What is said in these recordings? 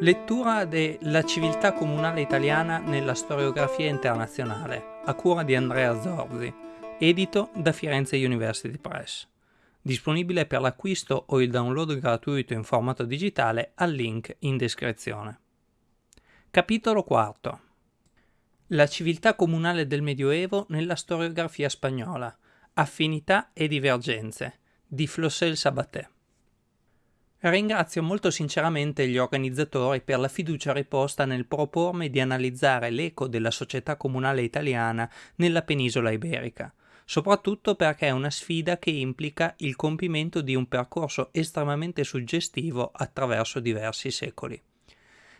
Lettura de civiltà comunale italiana nella storiografia internazionale, a cura di Andrea Zorzi, edito da Firenze University Press. Disponibile per l'acquisto o il download gratuito in formato digitale al link in descrizione. Capitolo IV La civiltà comunale del Medioevo nella storiografia spagnola, affinità e divergenze, di Flossel Sabaté. Ringrazio molto sinceramente gli organizzatori per la fiducia riposta nel propormi di analizzare l'eco della società comunale italiana nella penisola iberica, soprattutto perché è una sfida che implica il compimento di un percorso estremamente suggestivo attraverso diversi secoli.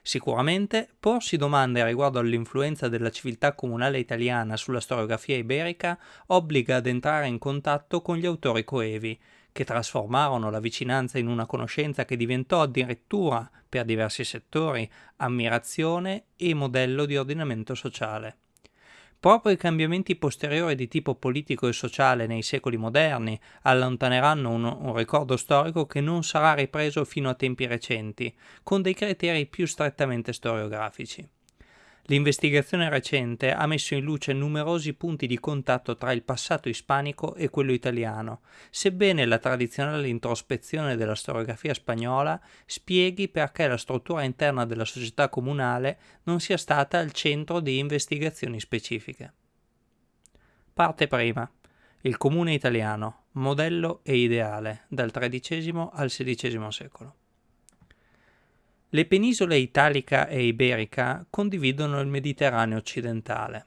Sicuramente porsi domande riguardo all'influenza della civiltà comunale italiana sulla storiografia iberica obbliga ad entrare in contatto con gli autori coevi, che trasformarono la vicinanza in una conoscenza che diventò addirittura, per diversi settori, ammirazione e modello di ordinamento sociale. Proprio i cambiamenti posteriori di tipo politico e sociale nei secoli moderni allontaneranno un, un, ricordo storico che non sarà ripreso fino a tempi recenti, con dei criteri più strettamente storiografici. L'investigazione recente ha messo in luce numerosi punti di contatto tra il passato ispanico e quello italiano, sebbene la tradizionale introspezione della storiografia spagnola spieghi perché la struttura interna della società comunale non sia stata al centro di investigazioni specifiche. Parte prima. Il comune italiano, modello e ideale, dal XIII al XVI secolo. Le penisole italica e iberica condividono il Mediterraneo occidentale.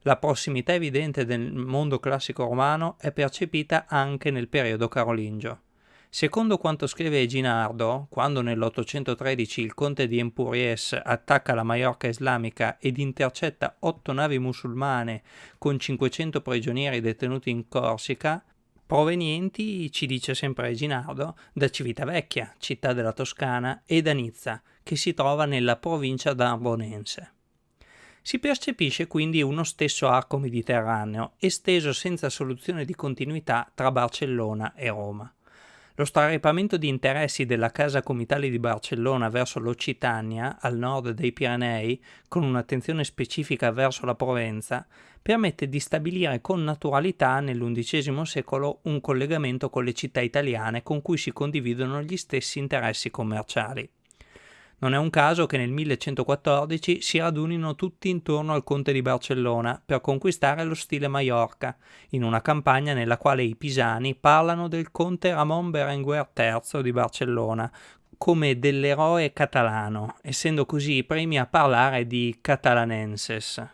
La prossimità evidente del mondo classico romano è percepita anche nel periodo carolingio. Secondo quanto scrive Ginardo, quando nell'813 il conte di Empuries attacca la Maiorca islamica ed intercetta otto navi musulmane con 500 prigionieri detenuti in Corsica, provenienti, ci dice sempre Ginardo, da Civitavecchia, città della Toscana, e da Nizza, che si trova nella provincia d'Arbonense. Si percepisce quindi uno stesso arco mediterraneo, esteso senza soluzione di continuità tra Barcellona e Roma. Lo straripamento di interessi della Casa Comitale di Barcellona verso l'Occitania, al nord dei Pirenei, con un'attenzione specifica verso la Provenza, permette di stabilire con naturalità nell'undicesimo secolo un collegamento con le città italiane con cui si condividono gli stessi interessi commerciali. Non è un caso che nel 1114 si radunino tutti intorno al conte di Barcellona per conquistare lo stile Maiorca, in una campagna nella quale i pisani parlano del conte Ramon Berenguer III di Barcellona come dell'eroe catalano, essendo così i primi a parlare di catalanenses.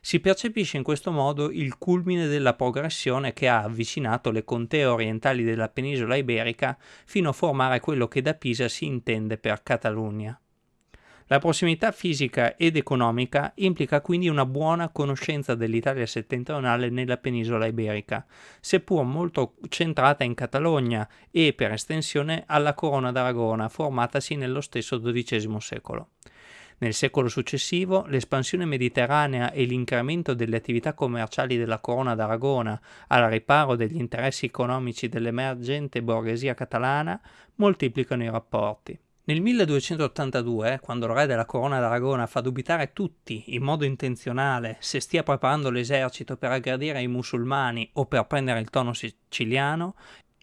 Si percepisce in questo modo il culmine della progressione che ha avvicinato le contee orientali della penisola iberica fino a formare quello che da Pisa si intende per Catalunya. La prossimità fisica ed economica implica quindi una buona conoscenza dell'Italia settentrionale nella penisola iberica, seppur molto centrata in Catalogna e, per estensione, alla Corona d'Aragona, formatasi nello stesso XII secolo. Nel secolo successivo, l'espansione mediterranea e l'incremento delle attività commerciali della Corona d'Aragona al riparo degli interessi economici dell'emergente borghesia catalana moltiplicano i rapporti. Nel 1282, quando il re della Corona d'Aragona fa dubitare tutti, in modo intenzionale, se stia preparando l'esercito per aggredire i musulmani o per prendere il tono siciliano,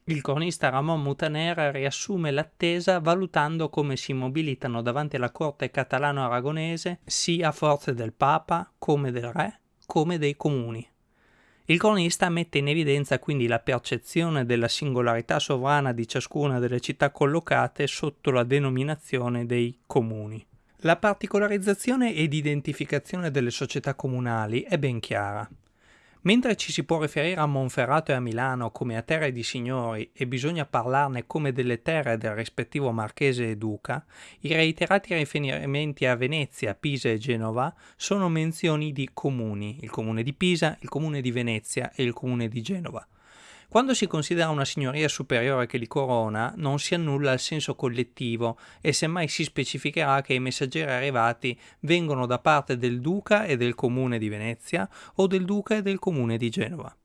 il cronista Ramon Mutaner riassume l'attesa valutando come si mobilitano davanti alla corte catalano-aragonese sia forze del Papa, come del Re, come dei comuni. Il cronista mette in evidenza quindi la percezione della singolarità sovrana di ciascuna delle città collocate sotto la denominazione dei comuni. La particolarizzazione ed identificazione delle società comunali è ben chiara. Mentre ci si può riferire a Monferrato e a Milano come a terre di signori e bisogna parlarne come delle terre del rispettivo marchese e duca, i reiterati riferimenti a Venezia, Pisa e Genova sono menzioni di comuni, il comune di Pisa, il comune di Venezia e il comune di Genova. Quando si considera una signoria superiore che li corona, non si annulla il senso collettivo e semmai si specificherà che i messaggeri arrivati vengono da parte del duca e del comune di Venezia o del duca e del comune di Genova.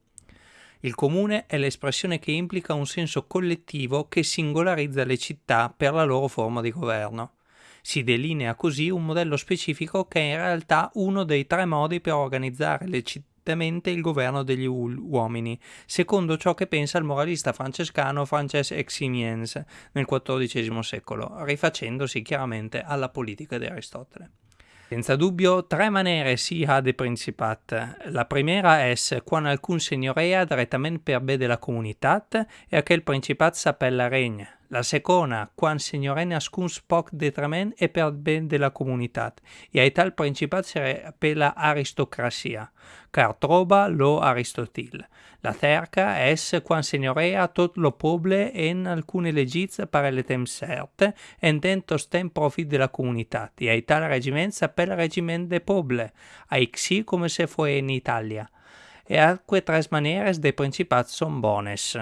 Il comune è l'espressione che implica un senso collettivo che singolarizza le città per la loro forma di governo. Si delinea così un modello specifico che è in realtà uno dei tre modi per organizzare legittimamente il governo degli uomini, secondo ciò che pensa il moralista francescano Frances Eximiens nel XIV secolo, rifacendosi chiaramente alla politica di Aristotele. Senza dubbio, tre maniere si ha de principat. La primera es quan alcun signorea direttamente per be della comunitat e aquel principat s'appella regna. La seconda, quan signorena ascun spoc detrament e per ben della comunitat, e a tal principat si appella aristocrazia, car troba lo Aristotil. La terca es quan signorea tot lo poble en alcune legiz pare le tem certe, en dentos tem profit de la comunitat, e a tal regiment s'appella regiment de poble, així come se fue in Italia. E alque tres maneres de principat son bones.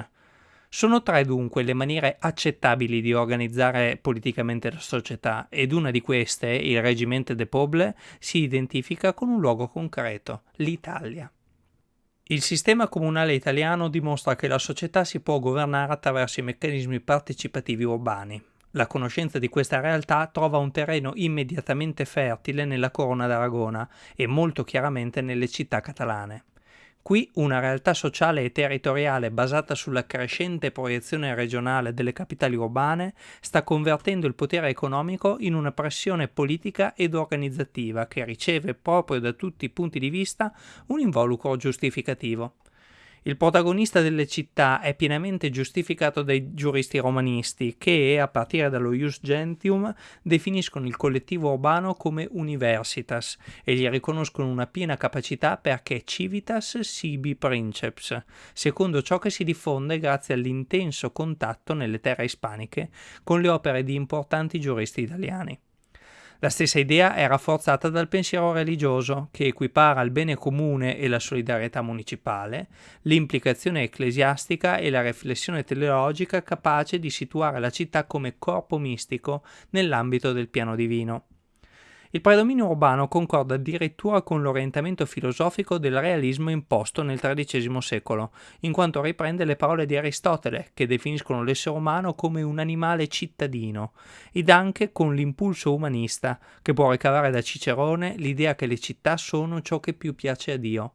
Sono tre dunque le maniere accettabili di organizzare politicamente la società ed una di queste, il Reggimento de Poble, si identifica con un luogo concreto, l'Italia. Il sistema comunale italiano dimostra che la società si può governare attraverso i meccanismi partecipativi urbani. La conoscenza di questa realtà trova un terreno immediatamente fertile nella Corona d'Aragona e molto chiaramente nelle città catalane. Qui una realtà sociale e territoriale basata sulla crescente proiezione regionale delle capitali urbane sta convertendo il potere economico in una pressione politica ed organizzativa che riceve proprio da tutti i punti di vista un involucro giustificativo. Il protagonista delle città è pienamente giustificato dai giuristi romanisti che, a partire dallo Ius Gentium, definiscono il collettivo urbano come universitas e gli riconoscono una piena capacità perché civitas sibi princeps, secondo ciò che si diffonde grazie all'intenso contatto nelle terre ispaniche con le opere di importanti giuristi italiani. La stessa idea è rafforzata dal pensiero religioso, che equipara il bene comune e la solidarietà municipale, l'implicazione ecclesiastica e la riflessione teleologica capace di situare la città come corpo mistico nell'ambito del piano divino. Il predominio urbano concorda addirittura con l'orientamento filosofico del realismo imposto nel XIII secolo, in quanto riprende le parole di Aristotele, che definiscono l'essere umano come un animale cittadino, ed anche con l'impulso umanista, che può ricavare da Cicerone l'idea che le città sono ciò che più piace a Dio.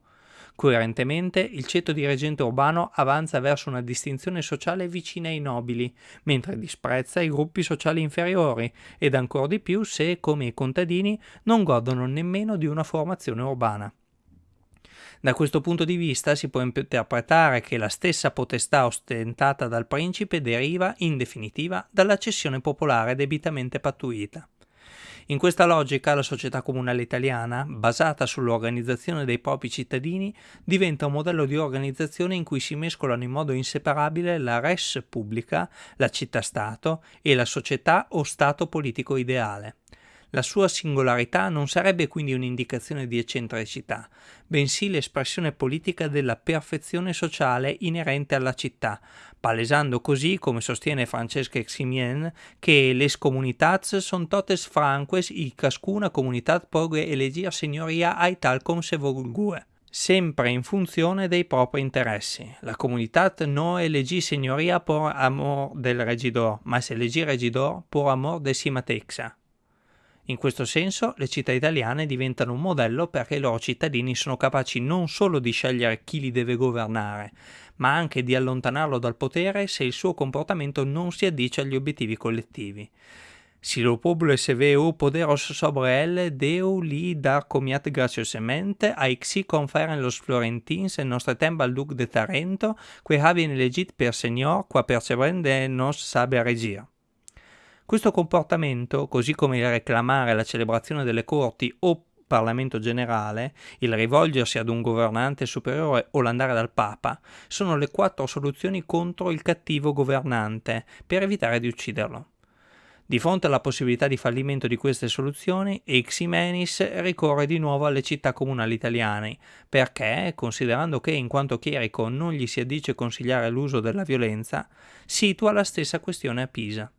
Coerentemente, il ceto dirigente urbano avanza verso una distinzione sociale vicina ai nobili, mentre disprezza i gruppi sociali inferiori, ed ancor di più se, come i contadini, non godono nemmeno di una formazione urbana. Da questo punto di vista si può interpretare che la stessa potestà ostentata dal principe deriva, in definitiva, dalla cessione popolare debitamente pattuita. In questa logica la società comunale italiana, basata sull'organizzazione dei propri cittadini, diventa un modello di organizzazione in cui si mescolano in modo inseparabile la res pubblica, la città-stato e la società o stato politico ideale. La sua singolarità non sarebbe quindi un'indicazione di eccentricità, bensì l'espressione politica della perfezione sociale inerente alla città, palesando così, come sostiene Francesca Eximien, che les comunitats son totes franques i cascuna comunitat pogue elegir signoria ai tal com se volgue sempre in funzione dei propri interessi. La comunità non elegì signoria por amor del regidor, ma se elegì regidor por amor de si matexa. In questo senso le città italiane diventano un modello perché i loro cittadini sono capaci non solo di scegliere chi li deve governare, ma anche di allontanarlo dal potere se il suo comportamento non si addice agli obiettivi collettivi. Si lo popolo se veu poderos sobre elle, deu li dar comiat graciosamente, aixi conferen los florentins en nostre tempo al duc de Tarento, que havien elegit per signor, qua percebrende nos sabe regir. Questo comportamento, così come il reclamare la celebrazione delle corti o Parlamento generale, il rivolgersi ad un governante superiore o l'andare dal Papa, sono le quattro soluzioni contro il cattivo governante per evitare di ucciderlo. Di fronte alla possibilità di fallimento di queste soluzioni, Ximenis ricorre di nuovo alle città comunali italiane, perché, considerando che in quanto chierico non gli si addice consigliare l'uso della violenza, situa la stessa questione a Pisa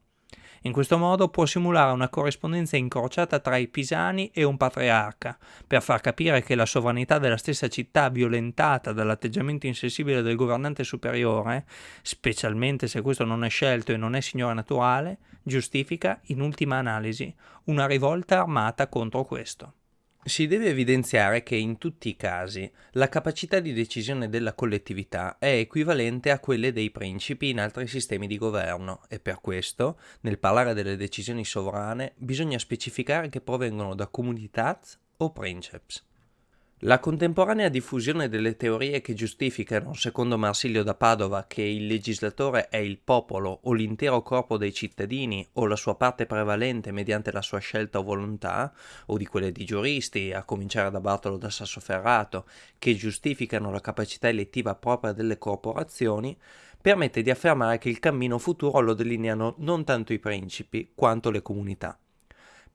In questo modo può simulare una corrispondenza incrociata tra i pisani e un patriarca, per far capire che la sovranità della stessa città violentata dall'atteggiamento insensibile del governante superiore, specialmente se questo non è scelto e non è signore naturale, giustifica, in ultima analisi, una rivolta armata contro questo. Si deve evidenziare che in tutti i casi la capacità di decisione della collettività è equivalente a quelle dei principi in altri sistemi di governo e per questo, nel parlare delle decisioni sovrane, bisogna specificare che provengono da comunitats o princeps. La contemporanea diffusione delle teorie che giustificano, secondo Marsilio da Padova, che il legislatore è il popolo o l'intero corpo dei cittadini o la sua parte prevalente mediante la sua scelta o volontà, o di quelle di giuristi, a cominciare da Bartolo da Sassoferrato, che giustificano la capacità elettiva propria delle corporazioni, permette di affermare che il cammino futuro lo delineano non tanto i principi quanto le comunità.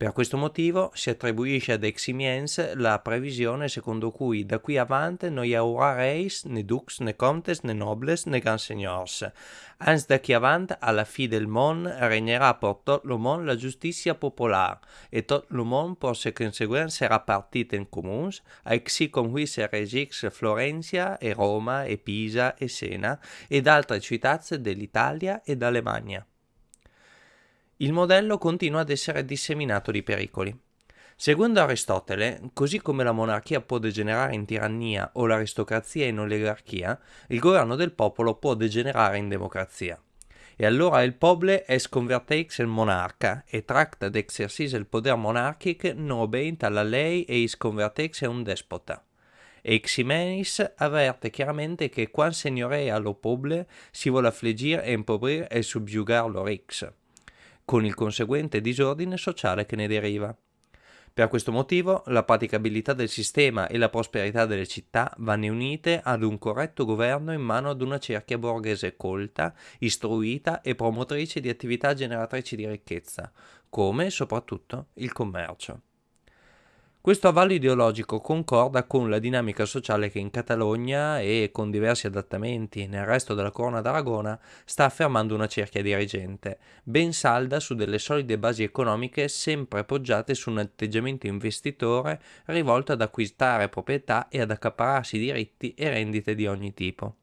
Per questo motivo si attribuisce ad Eximiens la previsione secondo cui da qui avanti non hi haurà reis, né dux, né comtes, né nobles, né grands seigneurs. Ans da qui avanti, alla fi del món, regnerà per tot le món la justícia popular, e tot le món per se consegüent serà partit en comuns, així com qui se regix Florencia e Roma e Pisa e Sena, ed altre ciutats dell'Italia e d'Alemagna. Il modello continua ad essere disseminato di pericoli. Secondo Aristotele, così come la monarchia può degenerare in tirannia o l'aristocrazia in oligarchia, il governo del popolo può degenerare in democrazia. E allora il peuple es converteix en monarca e tracta d'exercir il poder monarchic non obéint alla lei e is converteix en un despota. E Ximenis avverte chiaramente che quan signorea lo peuple si vuole affligir e impobrir e subjugar lo rix con il conseguente disordine sociale che ne deriva. Per questo motivo la praticabilità del sistema e la prosperità delle città vanno unite ad un corretto governo in mano ad una cerchia borghese colta, istruita e promotrice di attività generatrici di ricchezza, come soprattutto il commercio. Questo avallo ideologico concorda con la dinamica sociale che in Catalogna e con diversi adattamenti nel resto della Corona d'Aragona sta affermando una cerchia dirigente, ben salda su delle solide basi economiche sempre poggiate su un atteggiamento investitore rivolto ad acquistare proprietà e ad accapararsi diritti e rendite di ogni tipo.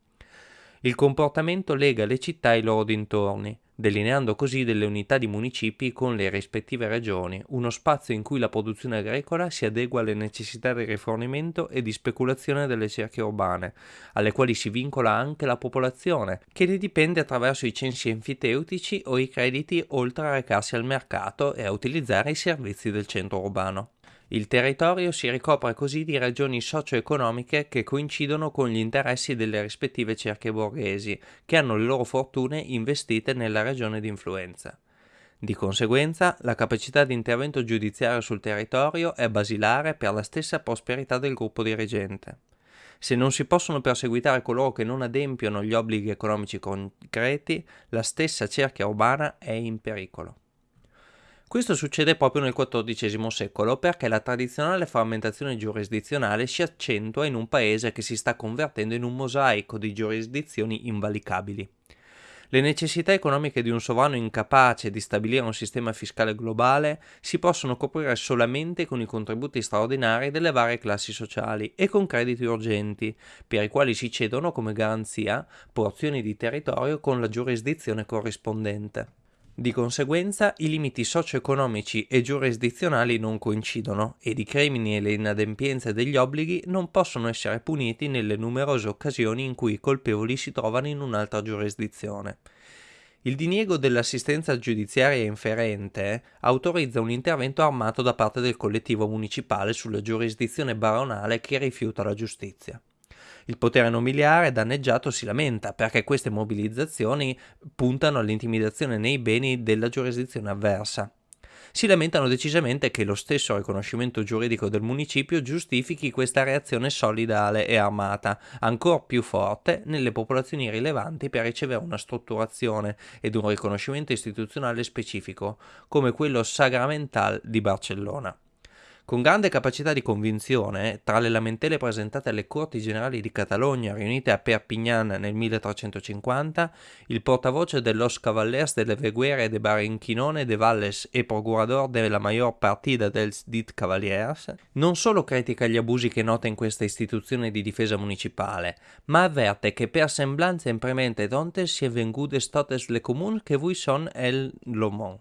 Il comportamento lega le città ai loro dintorni, delineando così delle unità di municipi con le rispettive regioni, uno spazio in cui la produzione agricola si adegua alle necessità di rifornimento e di speculazione delle cerchie urbane, alle quali si vincola anche la popolazione, che ne dipende attraverso i censi enfiteutici o i crediti oltre a recarsi al mercato e a utilizzare i servizi del centro urbano. Il territorio si ricopre così di ragioni socio-economiche che coincidono con gli interessi delle rispettive cerchie borghesi, che hanno le loro fortune investite nella regione di influenza. Di conseguenza, la capacità di intervento giudiziario sul territorio è basilare per la stessa prosperità del gruppo dirigente. Se non si possono perseguitare coloro che non adempiono gli obblighi economici concreti, la stessa cerchia urbana è in pericolo. Questo succede proprio nel XIV secolo perché la tradizionale frammentazione giurisdizionale si accentua in un paese che si sta convertendo in un mosaico di giurisdizioni invalicabili. Le necessità economiche di un sovrano incapace di stabilire un sistema fiscale globale si possono coprire solamente con i contributi straordinari delle varie classi sociali e con crediti urgenti, per i quali si cedono come garanzia porzioni di territorio con la giurisdizione corrispondente. Di conseguenza i limiti socio-economici e giurisdizionali non coincidono ed i crimini e le inadempienze degli obblighi non possono essere puniti nelle numerose occasioni in cui i colpevoli si trovano in un'altra giurisdizione. Il diniego dell'assistenza giudiziaria inferente autorizza un intervento armato da parte del collettivo municipale sulla giurisdizione baronale che rifiuta la giustizia. Il potere nobiliare danneggiato si lamenta perché queste mobilizzazioni puntano all'intimidazione nei beni della giurisdizione avversa. Si lamentano decisamente che lo stesso riconoscimento giuridico del municipio giustifichi questa reazione solidale e armata, ancor più forte nelle popolazioni rilevanti per ricevere una strutturazione ed un riconoscimento istituzionale specifico, come quello Sagramental di Barcellona. Con grande capacità di convinzione, tra le lamentele presentate alle Corti Generali di Catalogna riunite a Perpignan nel 1350, il portavoce de los Cavallers de Veguere de Barenquinone de Valles e procurador della Mayor Partida dels dit Cavaliers, non solo critica gli abusi che nota in questa istituzione di difesa municipale, ma avverte che per semblanze impremente donte si è vengudes totes le comun che vui son el lomon.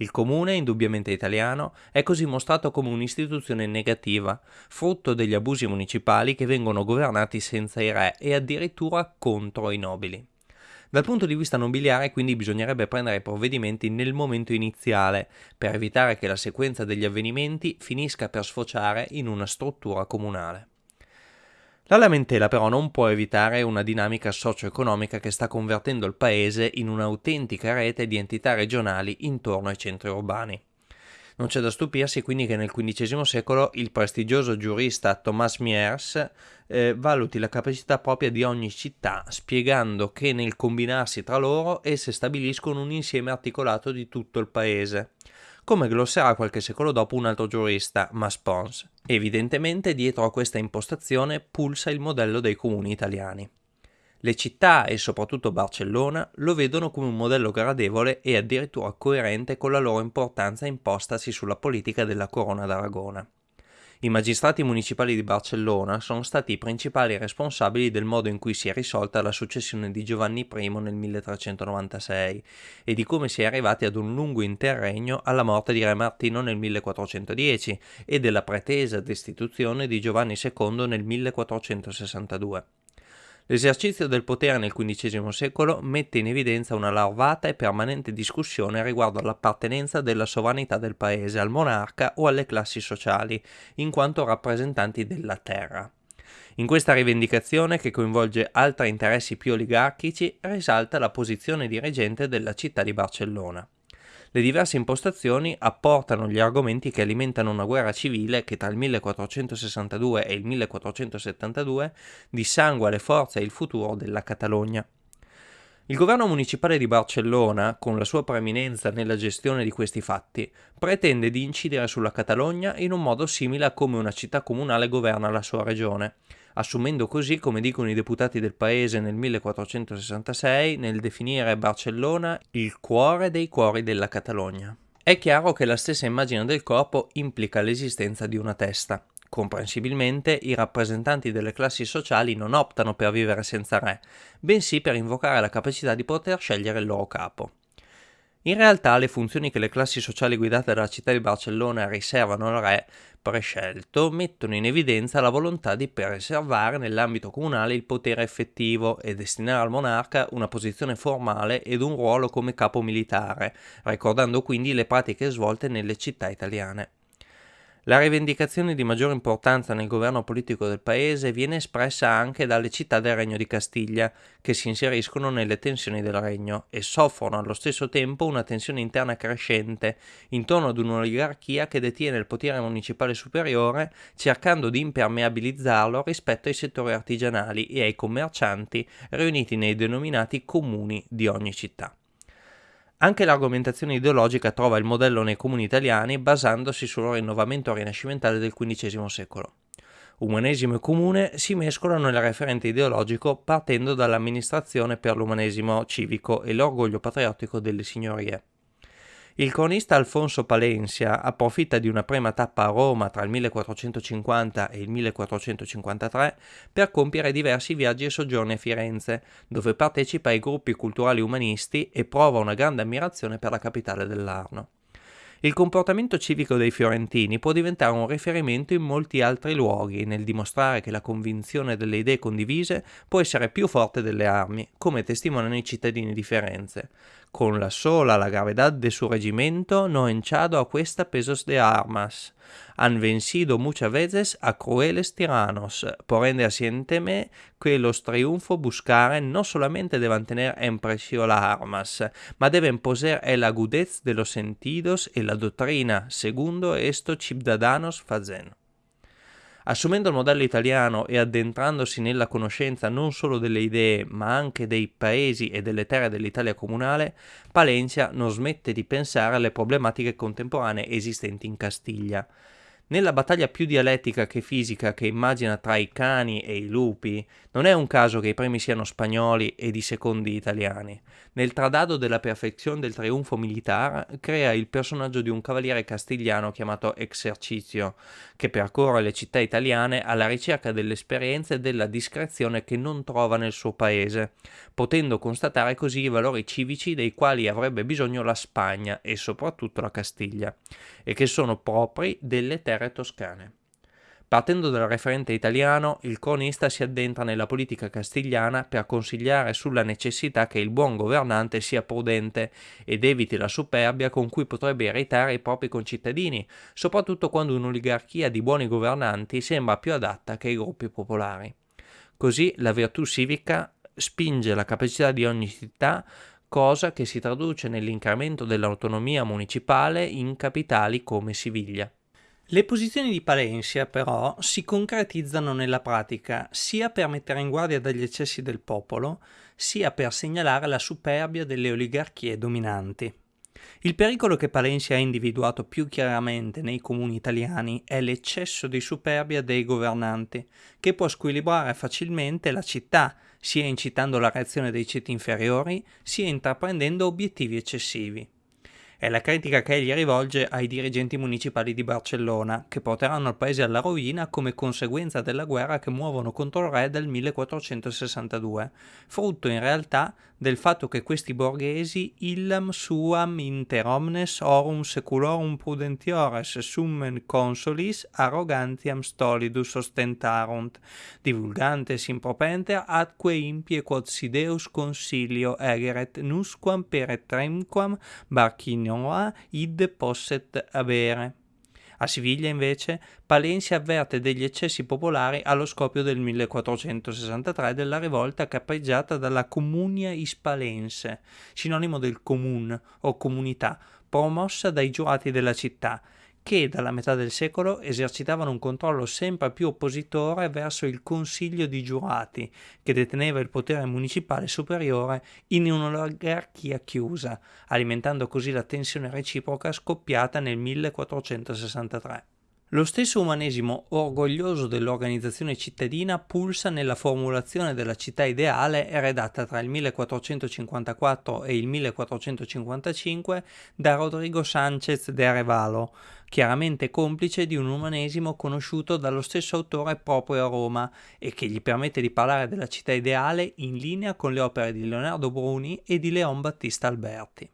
Il comune, indubbiamente italiano, è così mostrato come un'istituzione negativa, frutto degli abusi municipali che vengono governati senza i re e addirittura contro i nobili. Dal punto di vista nobiliare quindi bisognerebbe prendere provvedimenti nel momento iniziale, per evitare che la sequenza degli avvenimenti finisca per sfociare in una struttura comunale. La lamentela però non può evitare una dinamica socio-economica che sta convertendo il paese in un'autentica rete di entità regionali intorno ai centri urbani. Non c'è da stupirsi quindi che nel XV secolo il prestigioso giurista Thomas Miers eh, valuti la capacità propria di ogni città, spiegando che nel combinarsi tra loro esse stabiliscono un insieme articolato di tutto il paese come glosserà qualche secolo dopo un altro giurista, Maspons. Evidentemente dietro a questa impostazione pulsa il modello dei comuni italiani. Le città e soprattutto Barcellona lo vedono come un modello gradevole e addirittura coerente con la loro importanza impostasi sulla politica della Corona d'Aragona. I magistrati municipali di Barcellona sono stati i principali responsabili del modo in cui si è risolta la successione di Giovanni I nel 1396 e di come si è arrivati ad un lungo interregno alla morte di Re Martino nel 1410 e della pretesa destituzione di Giovanni II nel 1462. L'esercizio del potere nel XV secolo mette in evidenza una larvata e permanente discussione riguardo all'appartenenza della sovranità del paese al monarca o alle classi sociali, in quanto rappresentanti della terra. In questa rivendicazione, che coinvolge altri interessi più oligarchici, risalta la posizione di reggente della città di Barcellona. Le diverse impostazioni apportano gli argomenti che alimentano una guerra civile che tra il 1462 e il 1472 dissangua le forze e il futuro della Catalogna. Il governo municipale di Barcellona, con la sua preeminenza nella gestione di questi fatti, pretende di incidere sulla Catalogna in un modo simile a come una città comunale governa la sua regione, assumendo così, come dicono i deputati del paese nel 1466, nel definire Barcellona il cuore dei cuori della Catalogna. È chiaro che la stessa immagine del corpo implica l'esistenza di una testa. Comprensibilmente i rappresentanti delle classi sociali non optano per vivere senza re, bensì per invocare la capacità di poter scegliere il loro capo. In realtà le funzioni che le classi sociali guidate dalla città di Barcellona riservano al re prescelto mettono in evidenza la volontà di preservare nell'ambito comunale il potere effettivo e destinare al monarca una posizione formale ed un ruolo come capo militare, ricordando quindi le pratiche svolte nelle città italiane. La rivendicazione di maggiore importanza nel governo politico del paese viene espressa anche dalle città del Regno di Castiglia, che si inseriscono nelle tensioni del regno e soffrono allo stesso tempo una tensione interna crescente intorno ad un'oligarchia che detiene il potere municipale superiore, cercando di impermeabilizzarlo rispetto ai settori artigianali e ai commercianti riuniti nei denominati comuni di ogni città. Anche l'argomentazione ideologica trova il modello nei comuni italiani basandosi sul rinnovamento rinascimentale del XV secolo. Umanesimo e comune si mescolano nel referente ideologico partendo dall'amministrazione per l'umanesimo civico e l'orgoglio patriottico delle signorie. Il cronista Alfonso Palencia approfitta di una prima tappa a Roma tra il 1450 e il 1453 per compiere diversi viaggi e soggiorni a Firenze, dove partecipa ai gruppi culturali umanisti e prova una grande ammirazione per la capitale dell'Arno. Il comportamento civico dei fiorentini può diventare un riferimento in molti altri luoghi nel dimostrare che la convinzione delle idee condivise può essere più forte delle armi, come testimoniano i cittadini di Firenze. Con la sola la gravedad de su regimento no enchado a questa pesos de armas. Han vencido muchas veces a crueles tiranos, por ende asiénteme que los triunfo buscaren no solamente deban tener en precio las armas, ma deben poseer el agudez de los sentidos e la doctrina, segundo esto ciudadanos fazen. Assumendo il modello italiano e addentrandosi nella conoscenza non solo delle idee, ma anche dei paesi e delle terre dell'Italia comunale, Palencia non smette di pensare alle problematiche contemporanee esistenti in Castiglia. Nella battaglia più dialettica che fisica che immagina tra i cani e i lupi, non è un caso che i primi siano spagnoli ed i secondi italiani. Nel tradado della perfezione del trionfo militare crea il personaggio di un cavaliere castigliano chiamato Exercizio, che percorre le città italiane alla ricerca dell'esperienza e della discrezione che non trova nel suo paese, potendo constatare così i valori civici dei quali avrebbe bisogno la Spagna e soprattutto la Castiglia, e che sono propri delle terre terre toscane. Partendo dal referente italiano, il cronista si addentra nella politica castigliana per consigliare sulla necessità che il buon governante sia prudente ed eviti la superbia con cui potrebbe irritare i propri concittadini, soprattutto quando un'oligarchia di buoni governanti sembra più adatta che i gruppi popolari. Così la virtù civica spinge la capacità di ogni città cosa che si traduce nell'incremento dell'autonomia municipale in capitali come Siviglia. Le posizioni di Palencia però si concretizzano nella pratica sia per mettere in guardia dagli eccessi del popolo, sia per segnalare la superbia delle oligarchie dominanti. Il pericolo che Palencia ha individuato più chiaramente nei comuni italiani è l'eccesso di superbia dei governanti, che può squilibrare facilmente la città, sia incitando la reazione dei ceti inferiori, sia intraprendendo obiettivi eccessivi. È la critica che egli rivolge ai dirigenti municipali di Barcellona, che porteranno il paese alla rovina come conseguenza della guerra che muovono contro il re del 1462, frutto in realtà del fatto che questi borghesi illam suam inter omnes orum seculorum prudentiores summen consolis arrogantiam stolidus ostentarunt, divulgantes impropenter atque impie quod si Deus consilio egeret nusquam per etremquam barcinoa id posset avere. A Siviglia, invece, Palencia avverte degli eccessi popolari allo scoppio del 1463 della rivolta cappeggiata dalla Comunia Ispalense, sinonimo del comun o comunità, promossa dai giurati della città, che dalla metà del secolo esercitavano un controllo sempre più oppositore verso il Consiglio di Giurati, che deteneva il potere municipale superiore in un'oligarchia chiusa, alimentando così la tensione reciproca scoppiata nel 1463. Lo stesso umanesimo orgoglioso dell'organizzazione cittadina pulsa nella formulazione della città ideale redatta tra il 1454 e il 1455 da Rodrigo Sánchez de Arevalo, chiaramente complice di un umanesimo conosciuto dallo stesso autore proprio a Roma e che gli permette di parlare della città ideale in linea con le opere di Leonardo Bruni e di Leon Battista Alberti.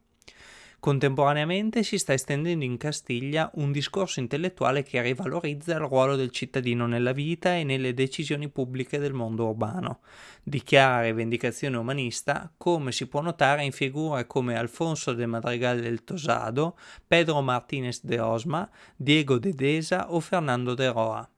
Contemporaneamente si sta estendendo in Castiglia un discorso intellettuale che rivalorizza il ruolo del cittadino nella vita e nelle decisioni pubbliche del mondo urbano. Dichiara rivendicazione umanista, come si può notare in figure come Alfonso de Madrigal del Tosado, Pedro Martínez de Osma, Diego de Deza o Fernando de Roa.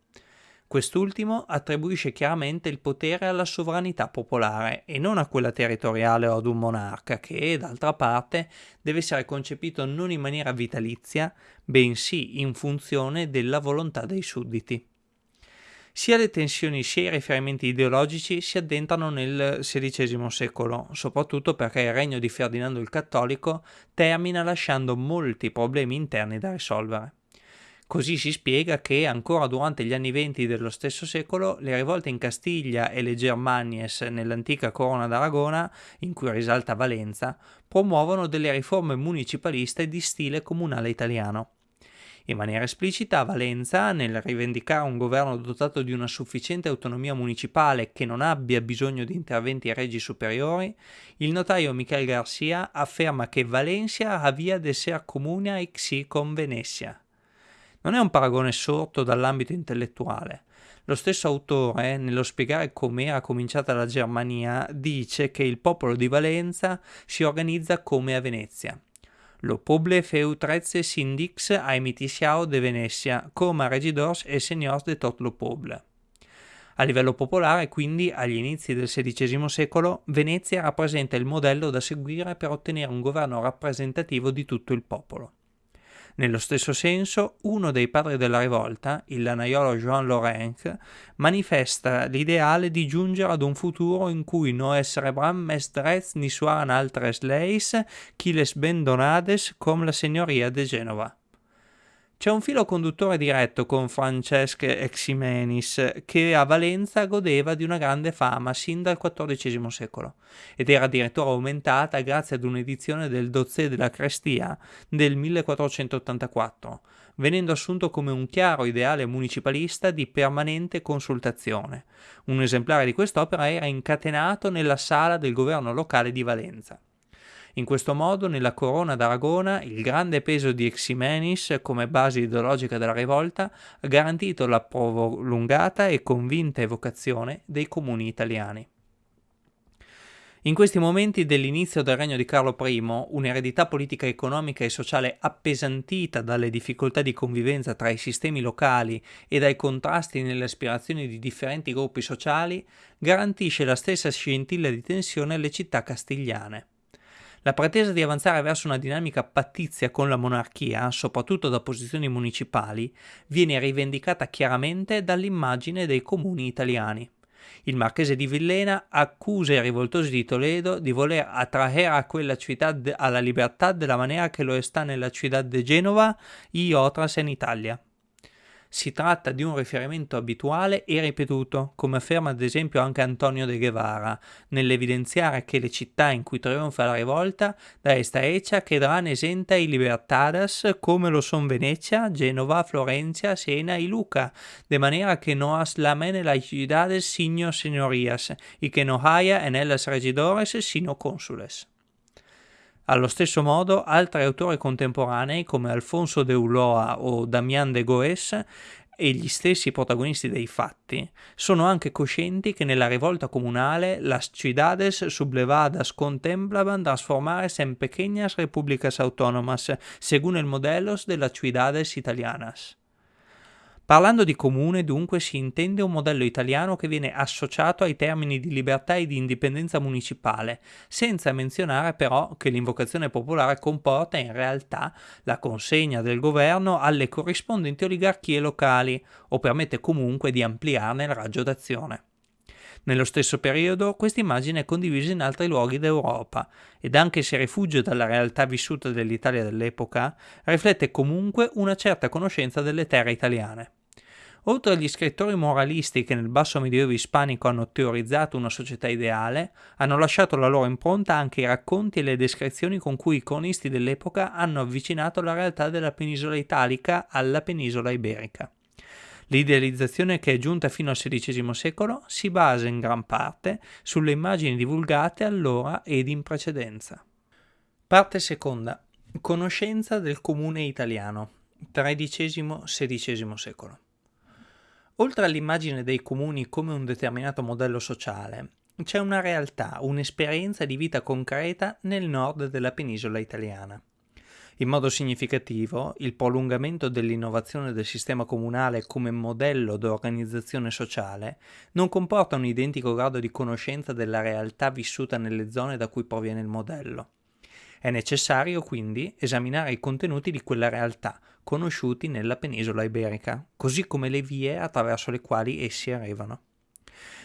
Quest'ultimo attribuisce chiaramente il potere alla sovranità popolare e non a quella territoriale o ad un monarca che, d'altra parte, deve essere concepito non in maniera vitalizia, bensì in funzione della volontà dei sudditi. Sia le tensioni sia i riferimenti ideologici si addentrano nel XVI secolo, soprattutto perché il regno di Ferdinando il Cattolico termina lasciando molti problemi interni da risolvere. Così si spiega che ancora durante gli anni venti dello stesso secolo le rivolte in Castiglia e le Germanies nell'antica Corona d'Aragona, in cui risalta Valenza, promuovono delle riforme municipaliste di stile comunale italiano. In maniera esplicita, Valenza, nel rivendicare un governo dotato di una sufficiente autonomia municipale che non abbia bisogno di interventi regi superiori, il notaio Michel Garcia afferma che Valencia havia de ser comuna ex con Venezia non è un paragone sorto dall'ambito intellettuale. Lo stesso autore, nello spiegare come era cominciata la Germania, dice che il popolo di Valenza si organizza come a Venezia. Lo poble feu trezze sindix aemitisiao de Venecia, come regidors e seniors de tot lo poble. A livello popolare, quindi, agli inizi del XVI secolo, Venezia rappresenta il modello da seguire per ottenere un governo rappresentativo di tutto il popolo. Nello stesso senso, uno dei padri della rivolta, il lanaiolo Jean Laurent, manifesta l'ideale di giungere ad un futuro in cui no essere bram mes drets ni suaran altres leis, chi les ben donades com la signoria de Genova. C'è un filo conduttore diretto con Francesc Eximenis, che a Valenza godeva di una grande fama sin dal XIV secolo, ed era addirittura aumentata grazie ad un'edizione del Dozzè della Crestia del 1484, venendo assunto come un chiaro ideale municipalista di permanente consultazione. Un esemplare di quest'opera era incatenato nella sala del governo locale di Valenza. In questo modo, nella corona d'Aragona, il grande peso di Eximenis come base ideologica della rivolta ha garantito la prolungata e convinta evocazione dei comuni italiani. In questi momenti dell'inizio del regno di Carlo I, un'eredità politica, economica e sociale appesantita dalle difficoltà di convivenza tra i sistemi locali e dai contrasti nelle aspirazioni di differenti gruppi sociali, garantisce la stessa scintilla di tensione alle città castigliane. La pretesa di avanzare verso una dinamica pattizia con la monarchia, soprattutto da posizioni municipali, viene rivendicata chiaramente dall'immagine dei comuni italiani. Il marchese di Villena accusa i rivoltosi di Toledo di voler attrarre a quella città alla libertà della maniera che lo sta nella città di Genova y otras in Italia. Si tratta di un riferimento abituale e ripetuto, come afferma ad esempio anche Antonio de Guevara, nell'evidenziare che le città in cui trionfa la rivolta da esta hecha quedarán esenta y libertadas come lo son Venezia, Genova, Florencia, Siena y Luca, de manera que no aslamen las ciudades sino señorías, y que no haya en ellas regidores sino cónsules. Allo stesso modo, altri autori contemporanei come Alfonso de Ulloa o Damián de Goes e gli stessi protagonisti dei fatti sono anche coscienti che nella rivolta comunale las ciudades sublevadas contemplan transformarse en pequeñas repúblicas autónomas según el modelos de las ciudades italianas. Parlando di comune dunque si intende un modello italiano che viene associato ai termini di libertà e di indipendenza municipale, senza menzionare però che l'invocazione popolare comporta in realtà la consegna del governo alle corrispondenti oligarchie locali o permette comunque di ampliarne il raggio d'azione. Nello stesso periodo questa immagine è condivisa in altri luoghi d'Europa ed anche se rifugge dalla realtà vissuta dell'Italia dell'epoca, riflette comunque una certa conoscenza delle terre italiane. Oltre agli scrittori moralisti che nel basso medioevo ispanico hanno teorizzato una società ideale, hanno lasciato la loro impronta anche i racconti e le descrizioni con cui i cronisti dell'epoca hanno avvicinato la realtà della penisola italica alla penisola iberica. L'idealizzazione che è giunta fino al XVI secolo si basa in gran parte sulle immagini divulgate allora ed in precedenza. Parte seconda. Conoscenza del comune italiano, XIII-XVI secolo. Oltre all'immagine dei comuni come un determinato modello sociale, c'è una realtà, un'esperienza di vita concreta nel nord della penisola italiana. In modo significativo, il prolungamento dell'innovazione del sistema comunale come modello d'organizzazione sociale non comporta un identico grado di conoscenza della realtà vissuta nelle zone da cui proviene il modello. È necessario quindi esaminare i contenuti di quella realtà, conosciuti nella penisola iberica, così come le vie attraverso le quali essi arrivano.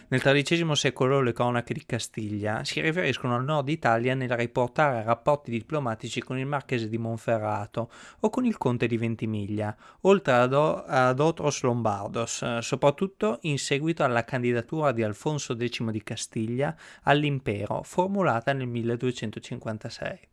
Nel XIII secolo le cronache di Castiglia si riferiscono al nord Italia nel riportare rapporti diplomatici con il marchese di Monferrato o con il conte di Ventimiglia, oltre ad, ad Otros Lombardos, soprattutto in seguito alla candidatura di Alfonso X di Castiglia all'impero formulata nel 1256.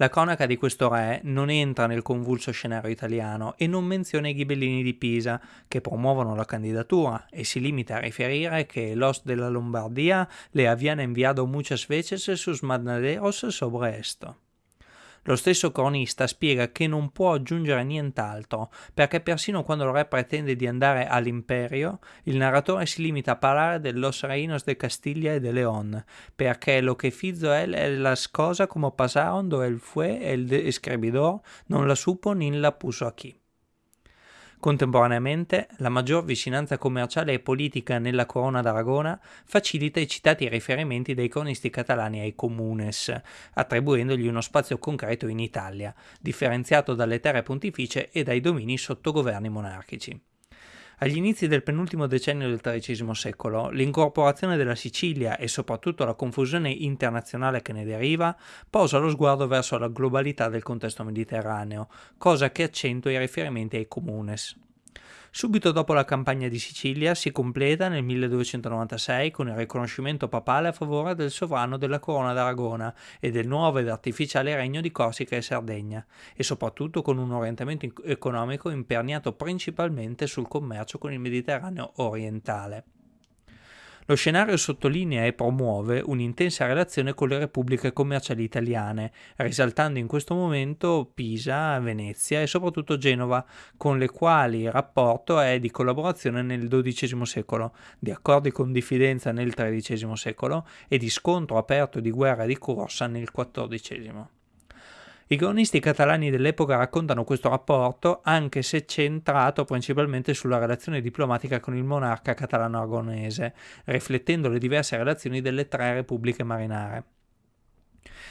La cronaca di questo re non entra nel convulso scenario italiano e non menziona i ghibellini di Pisa, che promuovono la candidatura, e si limita a riferire che Los della Lombardia le habían enviado muchas veces sus mandaderos sobre esto. Lo stesso cronista spiega che non può aggiungere nient'altro, perché persino quando il re pretende di andare all'imperio, il narratore si limita a parlare de los reinos de Castilla e de León, perché lo che fizo él è las cosas como pasaron do él fue el escribidor, non la supo ni la puso aquí. Contemporaneamente, la maggior vicinanza commerciale e politica nella corona d'Aragona facilita i citati riferimenti dei cronisti catalani ai comunes, attribuendogli uno spazio concreto in Italia, differenziato dalle terre pontificie e dai domini sotto governi monarchici. Agli inizi del penultimo decennio del XIII secolo, l'incorporazione della Sicilia e soprattutto la confusione internazionale che ne deriva posa lo sguardo verso la globalità del contesto mediterraneo, cosa che accentua i riferimenti ai comunes. Subito dopo la campagna di Sicilia si completa nel 1296 con il riconoscimento papale a favore del sovrano della Corona d'Aragona e del nuovo ed artificiale regno di Corsica e Sardegna, e soprattutto con un orientamento economico imperniato principalmente sul commercio con il Mediterraneo orientale. Lo scenario sottolinea e promuove un'intensa relazione con le repubbliche commerciali italiane, risaltando in questo momento Pisa, Venezia e soprattutto Genova, con le quali il rapporto è di collaborazione nel XII secolo, di accordi con diffidenza nel XIII secolo e di scontro aperto di guerra di corsa nel XIV. I cronisti catalani dell'epoca raccontano questo rapporto, anche se centrato principalmente sulla relazione diplomatica con il monarca catalano-aragonese, riflettendo le diverse relazioni delle tre repubbliche marinare.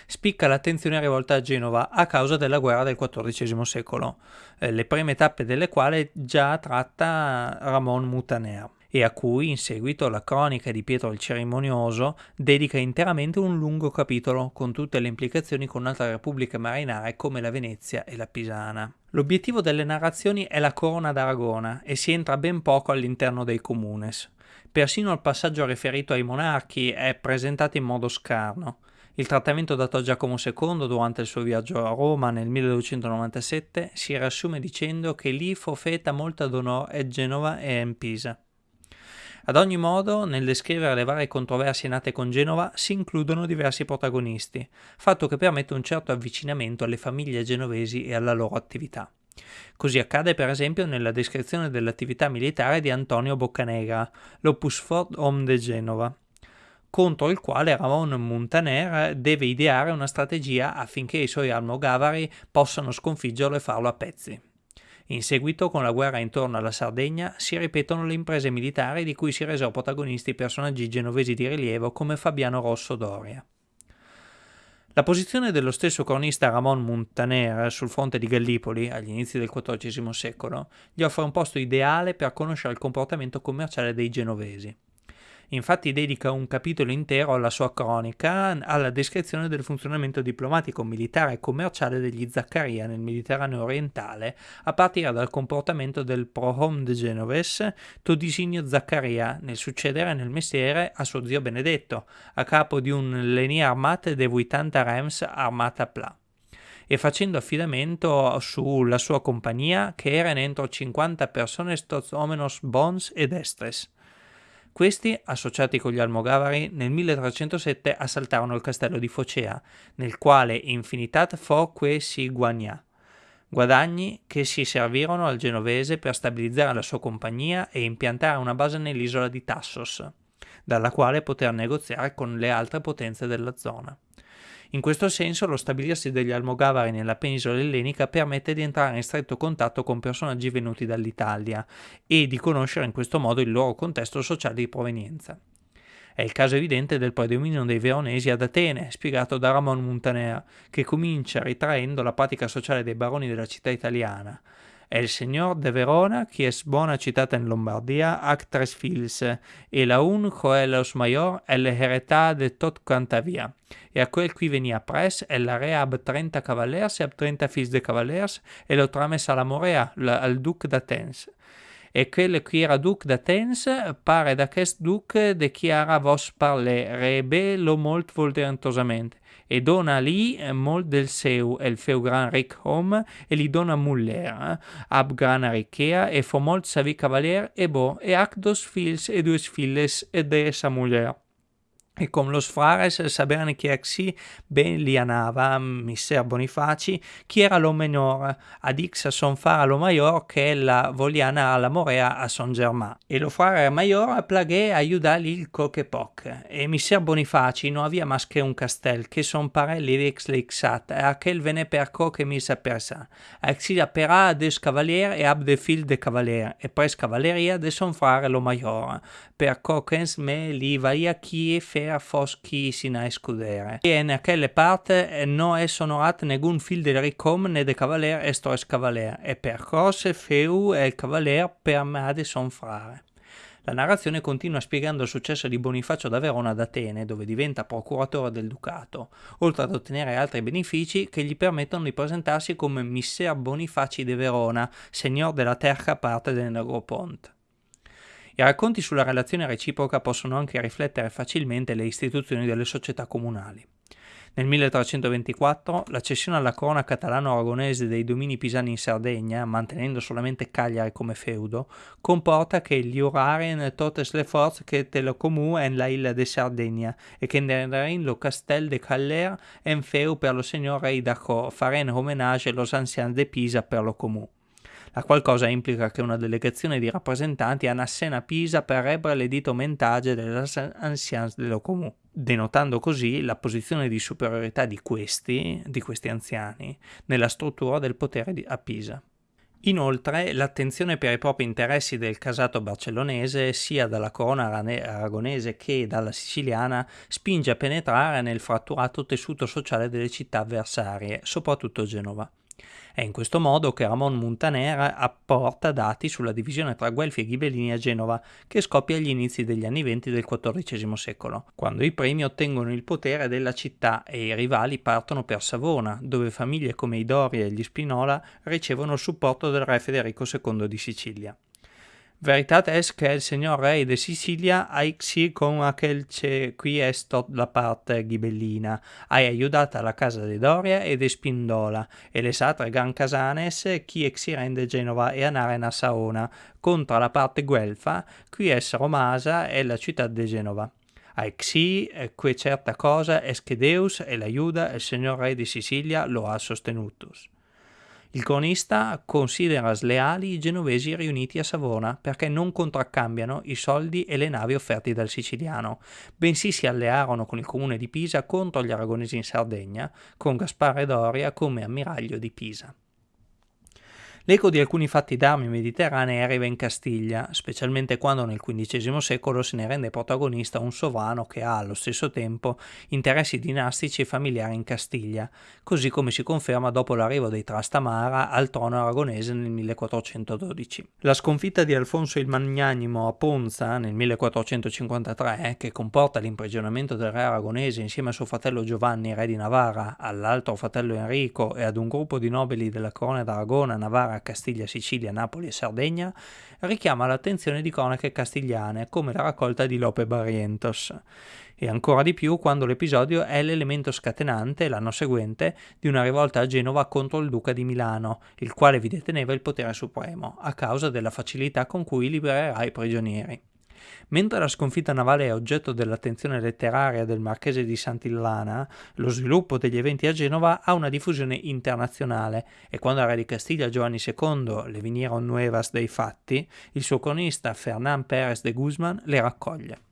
Spicca l'attenzione rivolta a Genova a causa della guerra del XIV secolo, eh, le prime tappe delle quali già tratta Ramon Mutaner e a cui in seguito la cronica di Pietro il Cerimonioso dedica interamente un lungo capitolo con tutte le implicazioni con altre repubbliche marinare come la Venezia e la Pisana. L'obiettivo delle narrazioni è la corona d'Aragona e si entra ben poco all'interno dei comunes. Persino il passaggio riferito ai monarchi è presentato in modo scarno. Il trattamento dato a Giacomo II durante il suo viaggio a Roma nel 1297 si riassume dicendo che lì fu feta molta d'onore a Genova e in Pisa. Ad ogni modo, nel descrivere le varie controversie nate con Genova si includono diversi protagonisti, fatto che permette un certo avvicinamento alle famiglie genovesi e alla loro attività. Così accade per esempio nella descrizione dell'attività militare di Antonio Boccanegra, l'Opus Fort Homme de Genova, contro il quale Ramon Muntaner deve ideare una strategia affinché i suoi almogavari possano sconfiggerlo e farlo a pezzi. In seguito, con la guerra intorno alla Sardegna, si ripetono le imprese militari di cui si resero protagonisti personaggi genovesi di rilievo come Fabiano Rosso Doria. La posizione dello stesso cronista Ramon Muntaner sul fronte di Gallipoli, agli inizi del XIV secolo, gli offre un posto ideale per conoscere il comportamento commerciale dei genovesi. Infatti dedica un capitolo intero alla sua cronica alla descrizione del funzionamento diplomatico, militare e commerciale degli Zaccaria nel Mediterraneo orientale, a partire dal comportamento del Prohom de Genoves Todisinio Zaccaria nel succedere nel mestiere a suo zio Benedetto, a capo di un Leni Armate de 80 Rems Armata Pla e facendo affidamento sulla sua compagnia che erano entro 50 persone omenos bons ed estres. Questi, associati con gli Almogavari, nel 1307 assaltarono il castello di Focea, nel quale infinitat foque si guagna, guadagni che si servirono al genovese per stabilizzare la sua compagnia e impiantare una base nell'isola di Tassos, dalla quale poter negoziare con le altre potenze della zona. In questo senso lo stabilirsi degli Almogavari nella penisola ellenica permette di entrare in stretto contatto con personaggi venuti dall'Italia e di conoscere in questo modo il loro contesto sociale di provenienza. È il caso evidente del predominio dei veronesi ad Atene, spiegato da Ramon Muntaner, che comincia ritraendo la pratica sociale dei baroni della città italiana, El señor de Verona, qui es bona citata in Lombardia, ac tres fils, e la un coelos mayor el heretà de tot cantavia. E a quel qui venia pres, el la rea ab 30 cavallers e ab 30 fils de cavallers, e lo trames a morea, la, al duc d'Atens. E quel qui era duc d'Atens, pare d'aquest duc de qui ara vos parle, rebe lo molt volterantosamente e dona li eh, molt del seu el feu gran ric hom e li dona muller, eh? ab grana riquea e fo molt savi cavalier e bo e ac dos fils e dues filles e de sa muller e com los frares saberne che axi ben li anava, misser Bonifaci, chi era lo menor, ad ix son fara lo maior che la voliana alla morea a Son Germain. E lo frare maior plagué aiudarli il coque poc, e misser Bonifaci non avia mas che un castel, che son pare l'evex lexat, e aquel vene per coque misa persa. Axi apera des cavalier e ab de fil de cavalier, e pres cavalleria de son frare lo maior, per coquens me li vaia chi e fer era fos chi si na escudere. E in aquelle parte non è sonorat negun fil del ricom né de cavaler estores cavaler, e per cose feu e il cavaler per made son frare. La narrazione continua spiegando il successo di Bonifacio da Verona ad Atene, dove diventa procuratore del ducato, oltre ad ottenere altri benefici che gli permettono di presentarsi come Misser Bonifaci de Verona, signor della terza parte del Negropont. I racconti sulla relazione reciproca possono anche riflettere facilmente le istituzioni delle società comunali. Nel 1324 la cessione alla corona catalano-aragonese dei domini pisani in Sardegna, mantenendo solamente Cagliari come feudo, comporta che gli uraren totes le forze che telecomu en la isla de Sardegna e che nenderin lo castel de Caller en feu per lo signor rei d'Acco, faren homenage los anciens de Pisa per lo comù la qual cosa implica che una delegazione di rappresentanti a Pisa per rebre l'edito mentage delle anciens dello comune, denotando così la posizione di superiorità di questi, di questi anziani nella struttura del potere a Pisa. Inoltre, l'attenzione per i propri interessi del casato barcellonese, sia dalla corona aragonese che dalla siciliana, spinge a penetrare nel fratturato tessuto sociale delle città avversarie, soprattutto Genova. È in questo modo che Ramon Muntaner apporta dati sulla divisione tra Guelfi e Ghibellini a Genova, che scoppia agli inizi degli anni venti del XIV secolo, quando i primi ottengono il potere della città e i rivali partono per Savona, dove famiglie come i Doria e gli Spinola ricevono il supporto del re Federico II di Sicilia. Veritat es que el señor rey de Sicilia aixi con aquel che qui est la parte ghibellina, hai aiutata la casa de Doria e de Spindola, e le altre gran casanes chi exi rende Genova e anare a Saona, contra la parte guelfa, qui es Romasa e la città de Genova. Aixi, que certa cosa es che Deus e l'aiuta il signor re di Sicilia lo ha sostenutus. Il cronista considera sleali i genovesi riuniti a Savona perché non contraccambiano i soldi e le navi offerti dal siciliano, bensì si allearono con il comune di Pisa contro gli aragonesi in Sardegna, con Gaspare Doria come ammiraglio di Pisa. L'eco di alcuni fatti d'armi mediterranei arriva in Castiglia, specialmente quando nel XV secolo se ne rende protagonista un sovrano che ha allo stesso tempo interessi dinastici e familiari in Castiglia, così come si conferma dopo l'arrivo dei Trastamara al trono aragonese nel 1412. La sconfitta di Alfonso il Magnanimo a Ponza nel 1453, che comporta l'imprigionamento del re aragonese insieme a suo fratello Giovanni, re di Navarra, all'altro fratello Enrico e ad un gruppo di nobili della corona d'Aragona, Navarra Castiglia, Sicilia, Napoli e Sardegna, richiama l'attenzione di cronache castigliane come la raccolta di Lope Barrientos e ancora di più quando l'episodio è l'elemento scatenante, l'anno seguente, di una rivolta a Genova contro il duca di Milano, il quale vi deteneva il potere supremo, a causa della facilità con cui libererà i prigionieri. Mentre la sconfitta navale è oggetto dell'attenzione letteraria del marchese di Santillana, lo sviluppo degli eventi a Genova ha una diffusione internazionale e quando al re di Castiglia Giovanni II le vinieron nuevas dei fatti, il suo cronista Fernán Pérez de Guzman le raccoglie.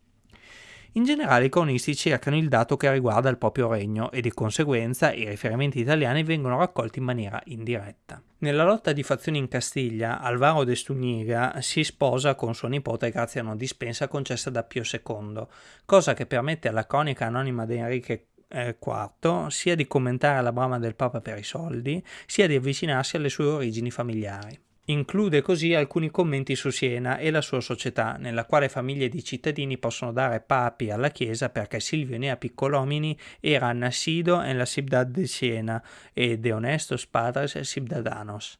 In generale i cronisti cercano il dato che riguarda il proprio regno e di conseguenza i riferimenti italiani vengono raccolti in maniera indiretta. Nella lotta di fazioni in Castiglia, Alvaro de Stuniga si sposa con sua nipote grazie a una dispensa concessa da Pio II, cosa che permette alla cronica anonima di Enrique IV eh, sia di commentare la brama del Papa per i soldi, sia di avvicinarsi alle sue origini familiari. Include così alcuni commenti su Siena e la sua società, nella quale famiglie di cittadini possono dare papi alla Chiesa perché Silvio Nea Piccolomini era nacido en la ciudad de Siena e de honestos padres ciudadanos.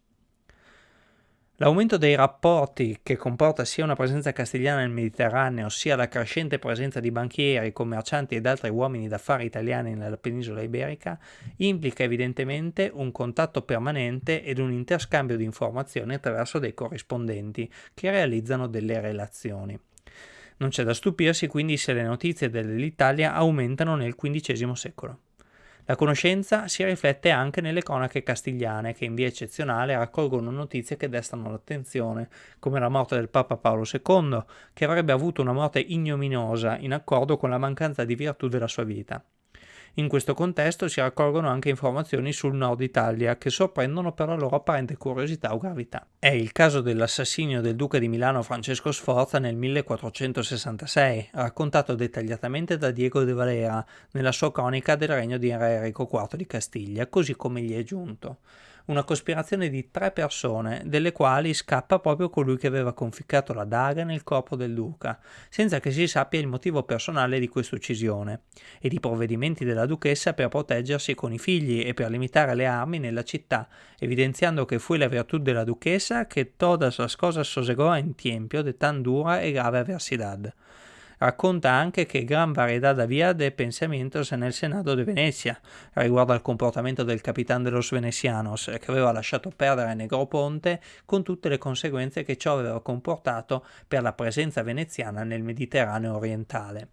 L'aumento dei rapporti, che comporta sia una presenza castigliana nel Mediterraneo, sia la crescente presenza di banchieri, commercianti ed altri uomini d'affari italiani nella penisola iberica, implica evidentemente un contatto permanente ed un interscambio di informazioni attraverso dei corrispondenti che realizzano delle relazioni. Non c'è da stupirsi quindi se le notizie dell'Italia aumentano nel XV secolo. La conoscenza si riflette anche nelle cronache castigliane, che in via eccezionale raccolgono notizie che destano l'attenzione, come la morte del Papa Paolo II, che avrebbe avuto una morte ignominiosa in accordo con la mancanza di virtù della sua vita. In questo contesto si raccolgono anche informazioni sul nord Italia che sorprendono per la loro apparente curiosità o gravità. È il caso dell'assassinio del duca di Milano Francesco Sforza nel 1466, raccontato dettagliatamente da Diego de Valera nella sua cronica del regno di Enrico IV di Castiglia, così come gli è giunto una cospirazione di tre persone, delle quali scappa proprio colui che aveva conficcato la daga nel corpo del duca, senza che si sappia il motivo personale di questa uccisione, ed i provvedimenti della duchessa per proteggersi con i figli e per limitare le armi nella città, evidenziando che fu la virtù della duchessa che todas las cosas sosegò en tiempio de tan dura e grave adversidad. Racconta anche che gran varietà havia de pensamientos nel Senato di Venezia riguardo al comportamento del capitano de los Venecianos che aveva lasciato perdere Negroponte con tutte le conseguenze che ciò aveva comportato per la presenza veneziana nel Mediterraneo orientale.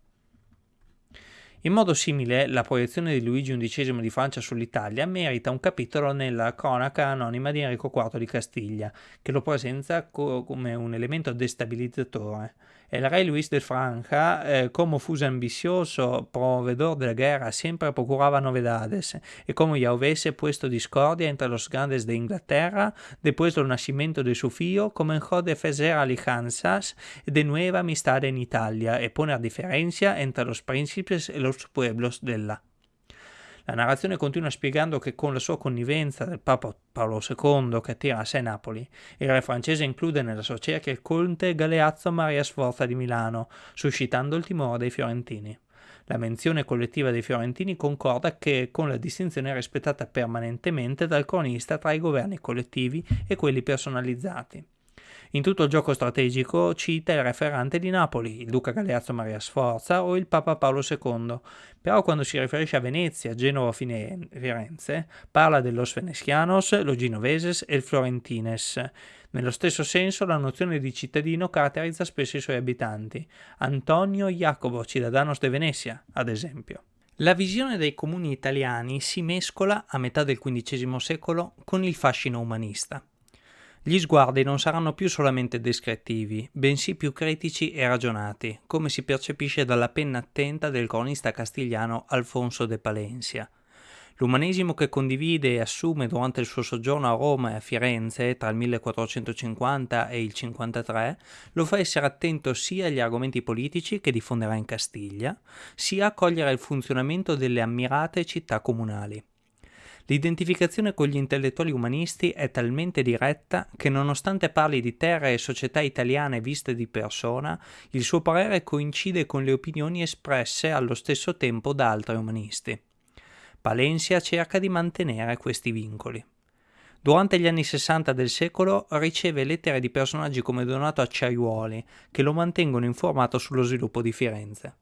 In modo simile, la proiezione di Luigi XI di Francia sull'Italia merita un capitolo nella cronaca anonima di Enrico IV di Castiglia, che lo presenta co come un elemento destabilizzatore. El rey Luis de Francia, eh, como fuese ambicioso proveedor de la guerra, siempre procuraba novedades, y como ya hubiese puesto discordia entre los grandes de Inglaterra, después del nacimiento de su figlio, comenzó a defender alianzas de nueva amistad en Italia e poner diferencia entre los príncipes e los pueblos della. La narrazione continua spiegando che con la sua connivenza del Papa Paolo II che attira a sé Napoli, il re francese include nella sua cerchia il conte Galeazzo Maria Sforza di Milano, suscitando il timore dei fiorentini. La menzione collettiva dei fiorentini concorda che con la distinzione rispettata permanentemente dal cronista tra i governi collettivi e quelli personalizzati. In tutto il gioco strategico cita il referente di Napoli, il duca Galeazzo Maria Sforza o il Papa Paolo II, però quando si riferisce a Venezia, Genova o Firenze parla dello Venecianos, lo Genoveses e il Florentines. Nello stesso senso la nozione di cittadino caratterizza spesso i suoi abitanti. Antonio Jacobo, cittadanos de Venezia, ad esempio. La visione dei comuni italiani si mescola a metà del XV secolo con il fascino umanista. Gli sguardi non saranno più solamente descrittivi, bensì più critici e ragionati, come si percepisce dalla penna attenta del cronista castigliano Alfonso de Palencia. L'umanesimo che condivide e assume durante il suo soggiorno a Roma e a Firenze tra il 1450 e il 53 lo fa essere attento sia agli argomenti politici che diffonderà in Castiglia, sia a cogliere il funzionamento delle ammirate città comunali. L'identificazione con gli intellettuali umanisti è talmente diretta che nonostante parli di terre e società italiane viste di persona, il suo parere coincide con le opinioni espresse allo stesso tempo da altri umanisti. Palencia cerca di mantenere questi vincoli. Durante gli anni 60 del secolo riceve lettere di personaggi come Donato Acciaiuoli, che lo mantengono informato sullo sviluppo di Firenze.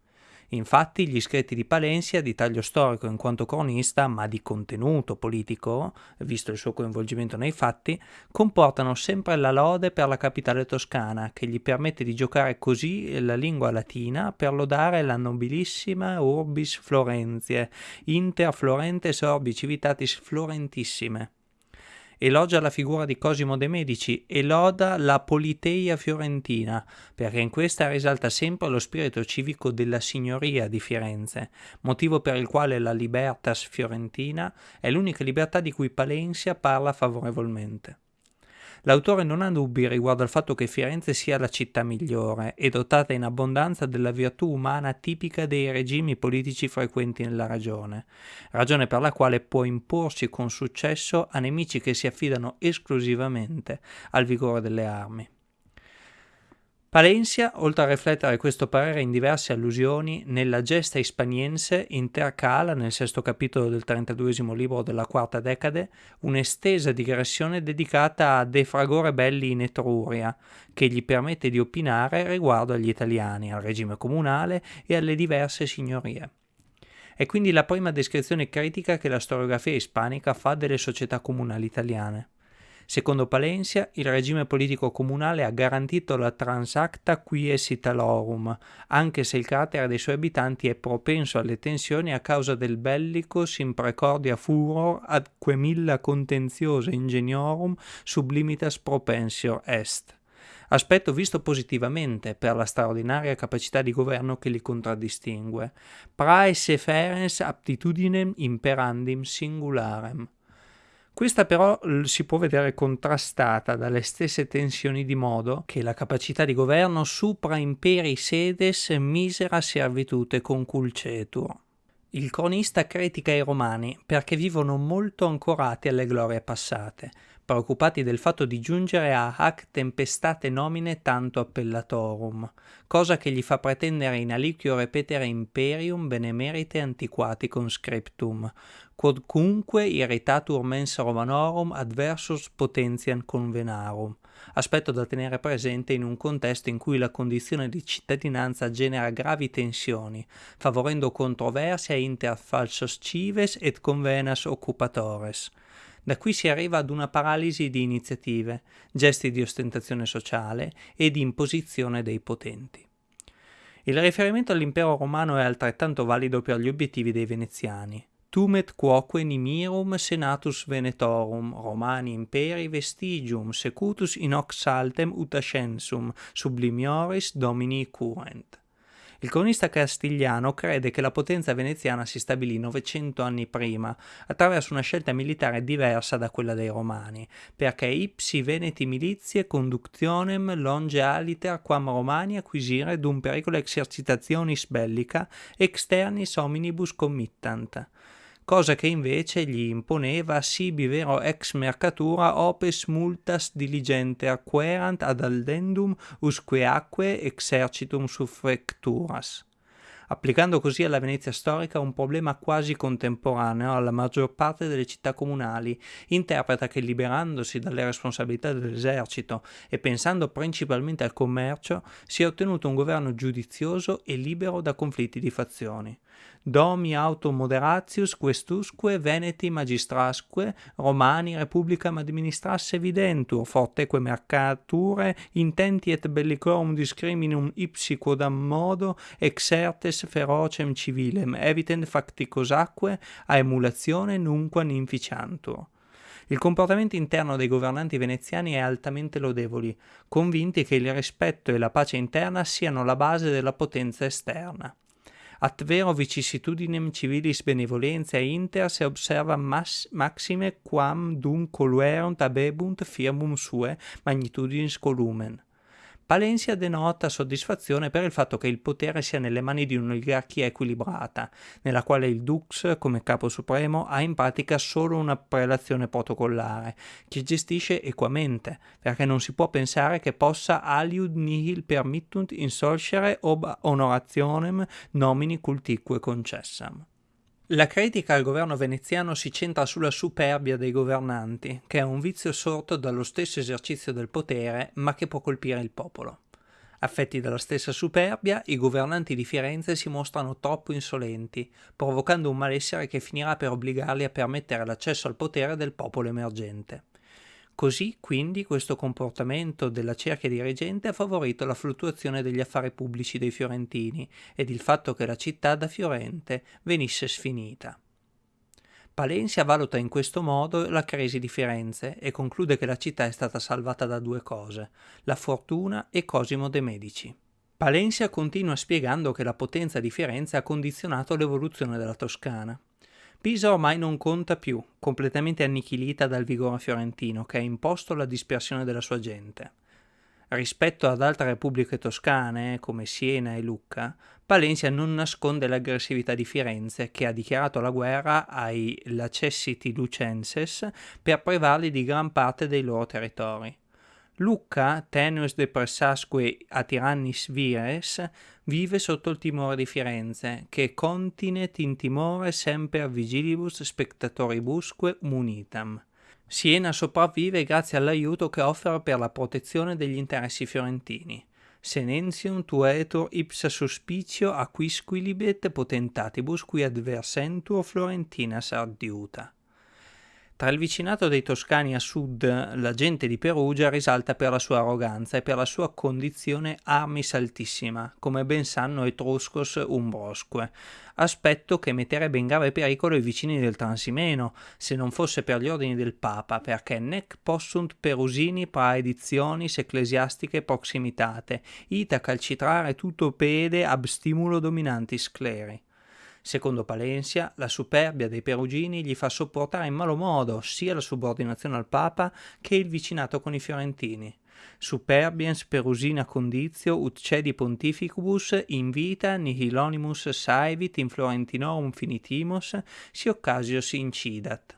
Infatti gli scritti di Palencia, di taglio storico in quanto cronista, ma di contenuto politico, visto il suo coinvolgimento nei fatti, comportano sempre la lode per la capitale toscana, che gli permette di giocare così la lingua latina per lodare la nobilissima urbis Florentiae, inter Florentes orbi civitatis florentissime elogia la figura di Cosimo de' Medici e loda la politeia fiorentina, perché in questa risalta sempre lo spirito civico della signoria di Firenze, motivo per il quale la libertas fiorentina è l'unica libertà di cui Palencia parla favorevolmente. L'autore non ha dubbi riguardo al fatto che Firenze sia la città migliore e dotata in abbondanza della virtù umana tipica dei regimi politici frequenti nella regione, ragione per la quale può imporsi con successo a nemici che si affidano esclusivamente al vigore delle armi. Palencia, oltre a riflettere questo parere in diverse allusioni, nella gesta ispaniense intercala nel sesto capitolo del 32 libro della quarta decade un'estesa digressione dedicata a De Fragore Belli in Etruria, che gli permette di opinare riguardo agli italiani, al regime comunale e alle diverse signorie. È quindi la prima descrizione critica che la storiografia ispanica fa delle società comunali italiane. Secondo Palencia, il regime politico comunale ha garantito la transacta quies Italorum, anche se il carattere dei suoi abitanti è propenso alle tensioni a causa del bellicus in precordia furor ad quemilla contentiosa ingeniorum sublimitas propensior est aspetto visto positivamente per la straordinaria capacità di governo che li contraddistingue. Prae ferens aptitudinem imperandim singularem. Questa però si può vedere contrastata dalle stesse tensioni di modo che la capacità di governo supra imperi sedes misera servitute conculcetur. Il cronista critica i romani perché vivono molto ancorati alle glorie passate, preoccupati del fatto di giungere a hac tempestate nomine tanto appellatorum, cosa che gli fa pretendere in aliquio repetere imperium benemerite antiquati conscriptum, quodcunque irritatur mens Romanorum adversus potentiam convenarum, aspetto da tenere presente in un contesto in cui la condizione di cittadinanza genera gravi tensioni, favorendo controversia inter falsos cives et convenas occupatores. Da qui si arriva ad una paralisi di iniziative, gesti di ostentazione sociale e di imposizione dei potenti. Il riferimento all'impero romano è altrettanto valido per gli obiettivi dei veneziani tumet quoque nimirum senatus venetorum romani imperi vestigium secutus in hoc saltem ut ascensum sublimioris domini curent. Il cronista castigliano crede che la potenza veneziana si stabilì 900 anni prima, attraverso una scelta militare diversa da quella dei romani, perché ipsi veneti milizie conductionem longe aliter quam romani acquisire dum pericolo exercitationis bellica externis hominibus committant cosa che invece gli imponeva sibi vero ex mercatura opes multas diligente acquerant ad aldendum usqueaque exercitum suffecturas applicando così alla Venezia storica un problema quasi contemporaneo alla maggior parte delle città comunali, interpreta che liberandosi dalle responsabilità dell'esercito e pensando principalmente al commercio, si è ottenuto un governo giudizioso e libero da conflitti di fazioni. Domi auto moderatius questusque veneti magistrasque romani republicam administrasse videntur forteque mercature intenti et bellicorum discriminum ipsi quodam modo exertes ferocem civilem evitent facticosacque a emulazione nunquam inficiantur. Il comportamento interno dei governanti veneziani è altamente lodevoli, convinti che il rispetto e la pace interna siano la base della potenza esterna At vero vicissitudinem civilis benevolentiae inter se observa mas, maxime quam dum coluerunt abebunt firmum sue magnitudinis columen. Palencia denota soddisfazione per il fatto che il potere sia nelle mani di un'oligarchia equilibrata, nella quale il Dux, come capo supremo, ha in pratica solo una prelazione protocollare, che gestisce equamente, perché non si può pensare che possa aliud nihil permittunt insolcere ob honorationem nomini cultique concessam. La critica al governo veneziano si centra sulla superbia dei governanti, che è un vizio sorto dallo stesso esercizio del potere, ma che può colpire il popolo. Affetti dalla stessa superbia, i governanti di Firenze si mostrano troppo insolenti, provocando un malessere che finirà per obbligarli a permettere l'accesso al potere del popolo emergente. Così, quindi, questo comportamento della cerchia dirigente ha favorito la fluttuazione degli affari pubblici dei fiorentini ed il fatto che la città da Fiorente venisse sfinita. Palencia valuta in questo modo la crisi di Firenze e conclude che la città è stata salvata da due cose, la fortuna e Cosimo de' Medici. Palencia continua spiegando che la potenza di Firenze ha condizionato l'evoluzione della Toscana. Pisa ormai non conta più, completamente annichilita dal vigore fiorentino che ha imposto la dispersione della sua gente. Rispetto ad altre repubbliche toscane, come Siena e Lucca, Palencia non nasconde l'aggressività di Firenze, che ha dichiarato la guerra ai Lacessiti Lucenses per privarli di gran parte dei loro territori. Lucca, tenues de pressasque a tirannis vires, vive sotto il timore di Firenze, che continet in timore semper vigilibus spectatoribusque munitam. Siena sopravvive grazie all'aiuto che offre per la protezione degli interessi fiorentini. Senentium tuetur ipsa suspicio acquisquilibet potentatibus qui adversentur Florentina sardiuta. Tra il vicinato dei Toscani a sud, la gente di Perugia risalta per la sua arroganza e per la sua condizione armis altissima, come ben sanno Etruscos umbrosque, aspetto che metterebbe in grave pericolo i vicini del Transimeno, se non fosse per gli ordini del Papa, perché nec possunt perusini praedizionis ecclesiastiche proximitate, ita calcitrare tutto pede ab stimulo dominanti scleri. Secondo Palencia, la superbia dei perugini gli fa sopportare in malo modo sia la subordinazione al Papa che il vicinato con i fiorentini. Superbiens perusina conditio ut cedi pontificubus in vita nihilonimus saevit in Florentinorum finitimus si occasio si incidat.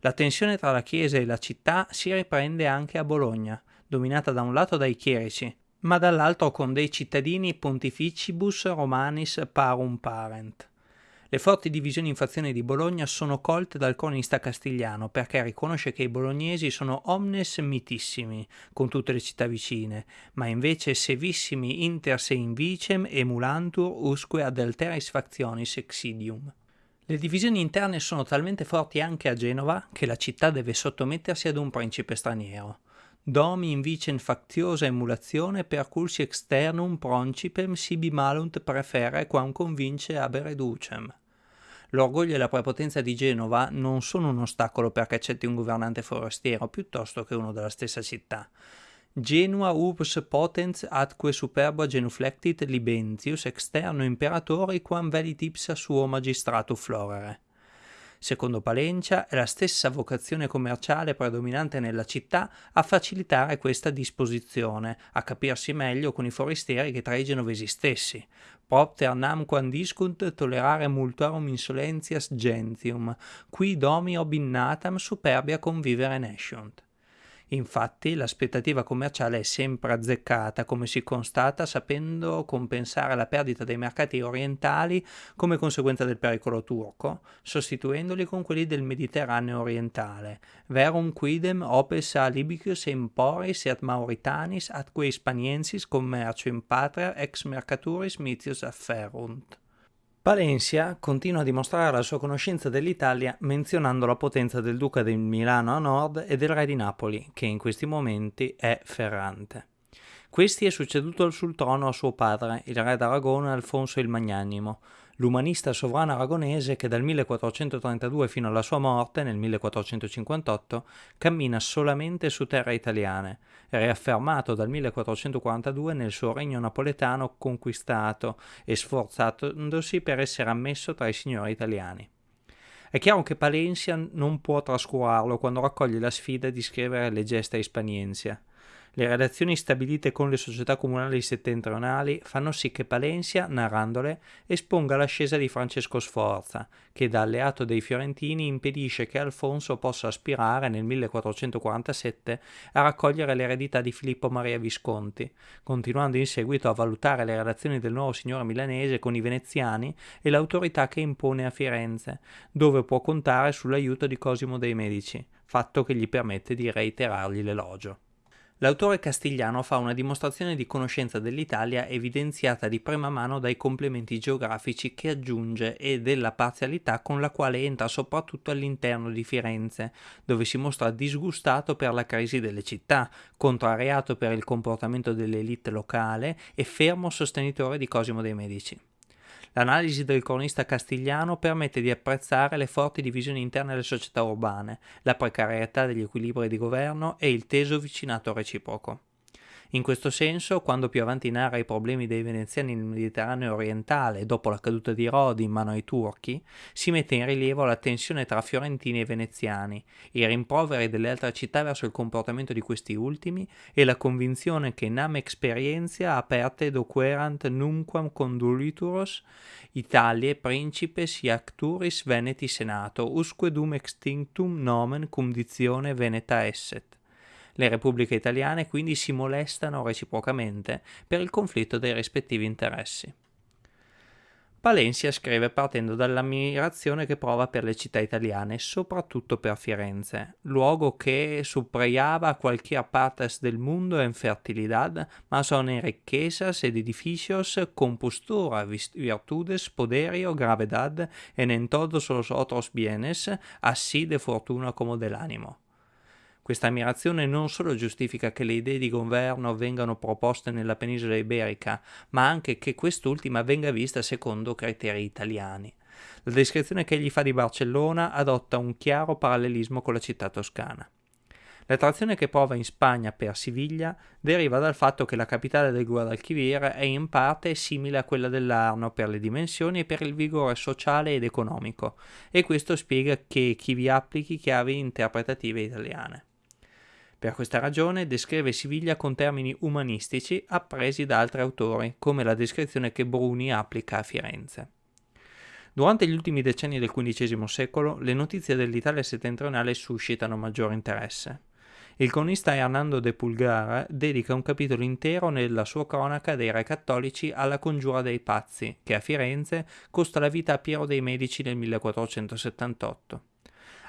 La tensione tra la Chiesa e la città si riprende anche a Bologna, dominata da un lato dai chierici, ma dall'altro con dei cittadini pontificibus romanis parum parent. Le forti divisioni in fazione di Bologna sono colte dal cronista castigliano perché riconosce che i bolognesi sono omnes mitissimi con tutte le città vicine, ma invece sevissimi inter se invicem emulantur usque ad alteris factionis exidium. Le divisioni interne sono talmente forti anche a Genova che la città deve sottomettersi ad un principe straniero. Domi invicen factiosa emulazione per cursi externum proncipem sibi malunt prefere quam convince abere ducem. L'orgoglio e la prepotenza di Genova non sono un ostacolo perché accetti un governante forestiero, piuttosto che uno della stessa città. Genua urbs potens atque superba genuflectit libentius externo imperatori quam velit ipsa suo magistrato florere. Secondo Palencia è la stessa vocazione commerciale predominante nella città a facilitare questa disposizione, a capirsi meglio con i forestieri che tra i genovesi stessi. Propter namquam discunt tolerare multarum insolentias gentium, qui domi obinnatam superbia convivere nesciunt. Infatti l'aspettativa commerciale è sempre azzeccata, come si constata sapendo compensare la perdita dei mercati orientali come conseguenza del pericolo turco, sostituendoli con quelli del Mediterraneo orientale. Verum quidem opes a Libicus emporis et Mauritanis atque Hispaniensis commercio in patria ex mercaturis mitius afferunt. Palencia continua a dimostrare la sua conoscenza dell'Italia menzionando la potenza del duca di Milano a nord e del re di Napoli, che in questi momenti è Ferrante. Questi è succeduto sul trono a suo padre, il re d'Aragona Alfonso il Magnanimo, l'umanista sovrano aragonese che dal 1432 fino alla sua morte nel 1458 cammina solamente su terre italiane, riaffermato dal 1442 nel suo regno napoletano conquistato e sforzandosi per essere ammesso tra i signori italiani. È chiaro che Palencia non può trascurarlo quando raccoglie la sfida di scrivere le gesta Hispaniensia. Le relazioni stabilite con le società comunali settentrionali fanno sì che Palencia, narrandole, esponga l'ascesa di Francesco Sforza, che da alleato dei fiorentini impedisce che Alfonso possa aspirare nel 1447 a raccogliere l'eredità di Filippo Maria Visconti, continuando in seguito a valutare le relazioni del nuovo signore milanese con i veneziani e l'autorità che impone a Firenze, dove può contare sull'aiuto di Cosimo dei Medici, fatto che gli permette di reiterargli l'elogio. L'autore castigliano fa una dimostrazione di conoscenza dell'Italia evidenziata di prima mano dai complementi geografici che aggiunge e della parzialità con la quale entra soprattutto all'interno di Firenze, dove si mostra disgustato per la crisi delle città, contrariato per il comportamento dell'elite locale e fermo sostenitore di Cosimo dei Medici. L'analisi del cronista castigliano permette di apprezzare le forti divisioni interne alle società urbane, la precarietà degli equilibri di governo e il teso vicinato reciproco. In questo senso, quando più avanti narra i problemi dei veneziani nel Mediterraneo orientale dopo la caduta di Rodi in mano ai turchi, si mette in rilievo la tensione tra fiorentini e veneziani, i rimproveri delle altre città verso il comportamento di questi ultimi e la convinzione che nam experientia aperte doquerant numquam condulituros Italie principes iacturis veneti senato usque dum extinctum nomen cum dizione veneta esset. Le repubbliche italiane quindi si molestano reciprocamente per il conflitto dei rispettivi interessi. Palencia scrive partendo dall'ammirazione che prova per le città italiane, soprattutto per Firenze, luogo che suprayaba cualquier partes del mundo en fertilidad, ma son en riquezas ed edificios, compostura, virtudes, poderio, gravedad, en en todos los otros bienes, así de fortuna como del ánimo. Questa ammirazione non solo giustifica che le idee di governo vengano proposte nella penisola iberica, ma anche che quest'ultima venga vista secondo criteri italiani. La descrizione che egli fa di Barcellona adotta un chiaro parallelismo con la città toscana. L'attrazione che prova in Spagna per Siviglia deriva dal fatto che la capitale del Guadalquivir è in parte simile a quella dell'Arno per le dimensioni e per il vigore sociale ed economico, e questo spiega che chi vi applichi chiavi interpretative italiane. Per questa ragione descrive Siviglia con termini umanistici appresi da altri autori, come la descrizione che Bruni applica a Firenze. Durante gli ultimi decenni del XV secolo, le notizie dell'Italia settentrionale suscitano maggiore interesse. Il cronista Hernando de Pulgar dedica un capitolo intero nella sua cronaca dei re cattolici alla congiura dei pazzi, che a Firenze costa la vita a Piero dei Medici nel 1478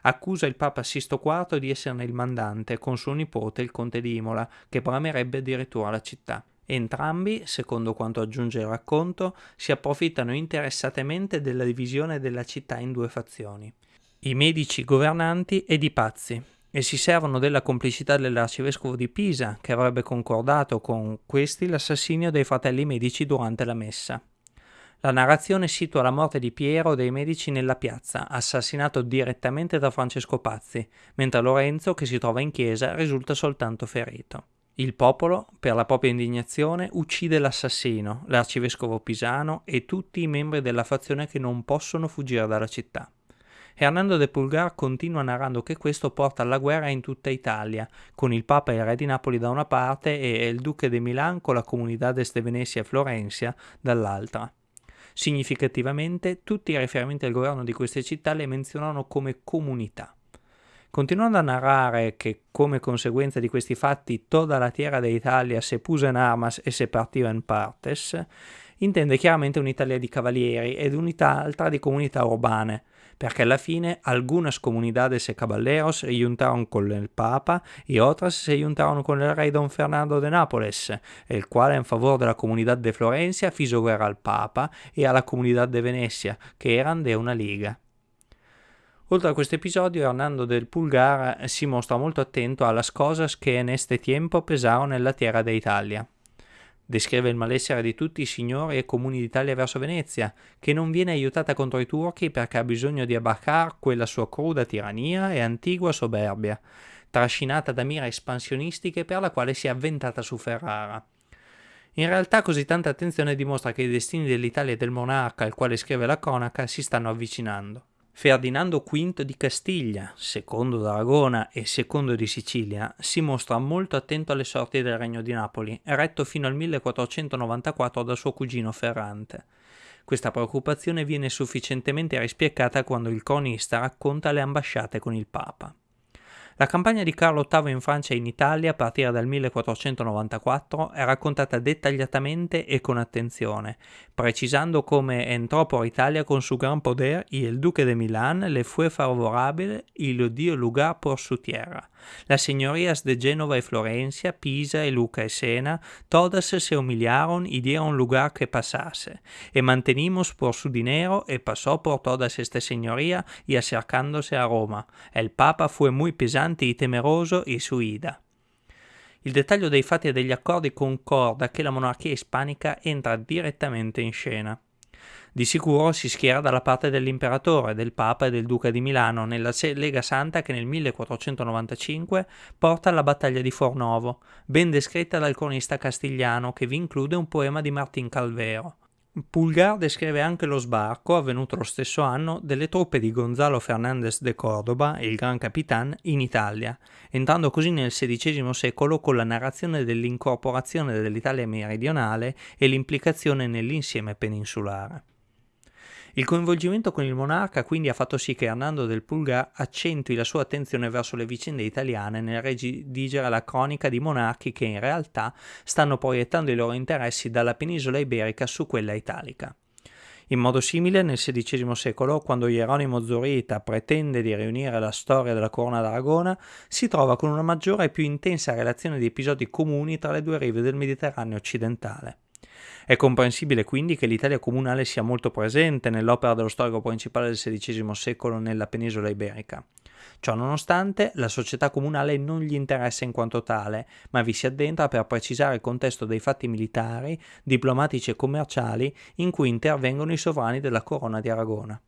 accusa il Papa Sisto IV di esserne il mandante con suo nipote il conte di Imola, che bramerebbe addirittura la città. Entrambi, secondo quanto aggiunge il racconto, si approfittano interessatamente della divisione della città in due fazioni, i medici governanti ed i pazzi, e si servono della complicità dell'arcivescovo di Pisa, che avrebbe concordato con questi l'assassinio dei fratelli medici durante la messa. La narrazione situa la morte di Piero dei Medici nella piazza, assassinato direttamente da Francesco Pazzi, mentre Lorenzo, che si trova in chiesa, risulta soltanto ferito. Il popolo, per la propria indignazione, uccide l'assassino, l'arcivescovo pisano e tutti i membri della fazione che non possono fuggire dalla città. Hernando de Pulgar continua narrando che questo porta alla guerra in tutta Italia, con il Papa e il Re di Napoli da una parte e il Duce di Milan con la Comunidades de Venezia e Florencia dall'altra. Significativamente, tutti i riferimenti al governo di queste città le menzionano come comunità. Continuando a narrare che come conseguenza di questi fatti tutta la tierra d'Italia se puso in armas e se partiva in partes, intende chiaramente un'Italia di cavalieri ed un'altra di comunità urbane, perché alla fine algunas comunidades e caballeros se juntaron con el Papa y otras se juntaron con el rey Don Fernando de Nápoles, el cual en favor de la comunidad de Florencia fizo guerra al Papa e alla comunità de Venecia, che erano de una liga. Oltre a questo episodio, Hernando del Pulgar si mostra molto attento a las cosas che en este tiempo pesaron nella tierra de Italia. Descrive il malessere di tutti i signori e comuni d'Italia verso Venezia, che non viene aiutata contro i turchi perché ha bisogno di abbacar quella sua cruda tirannia e antigua soberbia, trascinata da mire espansionistiche per la quale si è avventata su Ferrara. In realtà così tanta attenzione dimostra che i destini dell'Italia e del monarca al quale scrive la cronaca si stanno avvicinando. Ferdinando V di Castiglia, secondo d'Aragona e secondo di Sicilia, si mostra molto attento alle sorti del Regno di Napoli, retto fino al 1494 da suo cugino Ferrante. Questa preoccupazione viene sufficientemente rispiegata quando il cronista racconta le ambasciate con il Papa. La campagna di Carlo VIII in Francia e in Italia a partire dal 1494 è raccontata dettagliatamente e con attenzione, precisando come entrò por Italia con su gran poder y el duque de Milán le fue favorable y lo dio lugar por su tierra. Las señorías de Génova y Florencia, Pisa y Luca y Sena, todas se humillaron y dieron lugar que pasase, y mantenimos por su dinero y pasó por todas estas señorías y acercándose a Roma. El Papa fue muy pesante y temeroso y su ida. Il dettaglio dei fatti e degli accordi concorda che la monarchia ispanica entra direttamente in scena. Di sicuro si schiera dalla parte dell'imperatore, del papa e del duca di Milano nella Lega Santa che nel 1495 porta alla battaglia di Fornovo, ben descritta dal cronista castigliano che vi include un poema di Martin Calvero. Pulgar descrive anche lo sbarco, avvenuto lo stesso anno, delle truppe di Gonzalo Fernández de Córdoba, il Gran Capitan, in Italia, entrando così nel XVI secolo con la narrazione dell'incorporazione dell'Italia meridionale e l'implicazione nell'insieme peninsulare. Il coinvolgimento con il monarca quindi ha fatto sì che Hernando del Pulgar accentui la sua attenzione verso le vicende italiane nel redigere la cronica di monarchi che in realtà stanno proiettando i loro interessi dalla penisola iberica su quella italica. In modo simile, nel XVI secolo, quando Hieronimo Zurita pretende di riunire la storia della corona d'Aragona, si trova con una maggiore e più intensa relazione di episodi comuni tra le due rive del Mediterraneo occidentale. È comprensibile quindi che l'Italia comunale sia molto presente nell'opera dello storico principale del XVI secolo nella penisola iberica. Ciò nonostante, la società comunale non gli interessa in quanto tale, ma vi si addentra per precisare il contesto dei fatti militari, diplomatici e commerciali in cui intervengono i sovrani della corona di Aragona.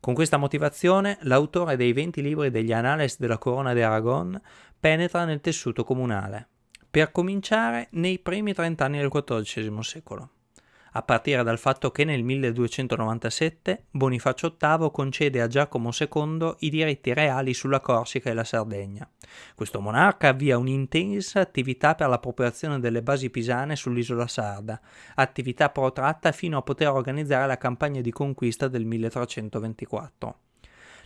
Con questa motivazione, l'autore dei 20 libri degli Annales della Corona di Aragon penetra nel tessuto comunale, per cominciare nei primi trent'anni del XIV secolo a partire dal fatto che nel 1297 Bonifacio VIII concede a Giacomo II i diritti reali sulla Corsica e la Sardegna. Questo monarca avvia un'intensa attività per la popolazione delle basi pisane sull'isola sarda, attività protratta fino a poter organizzare la campagna di conquista del 1324.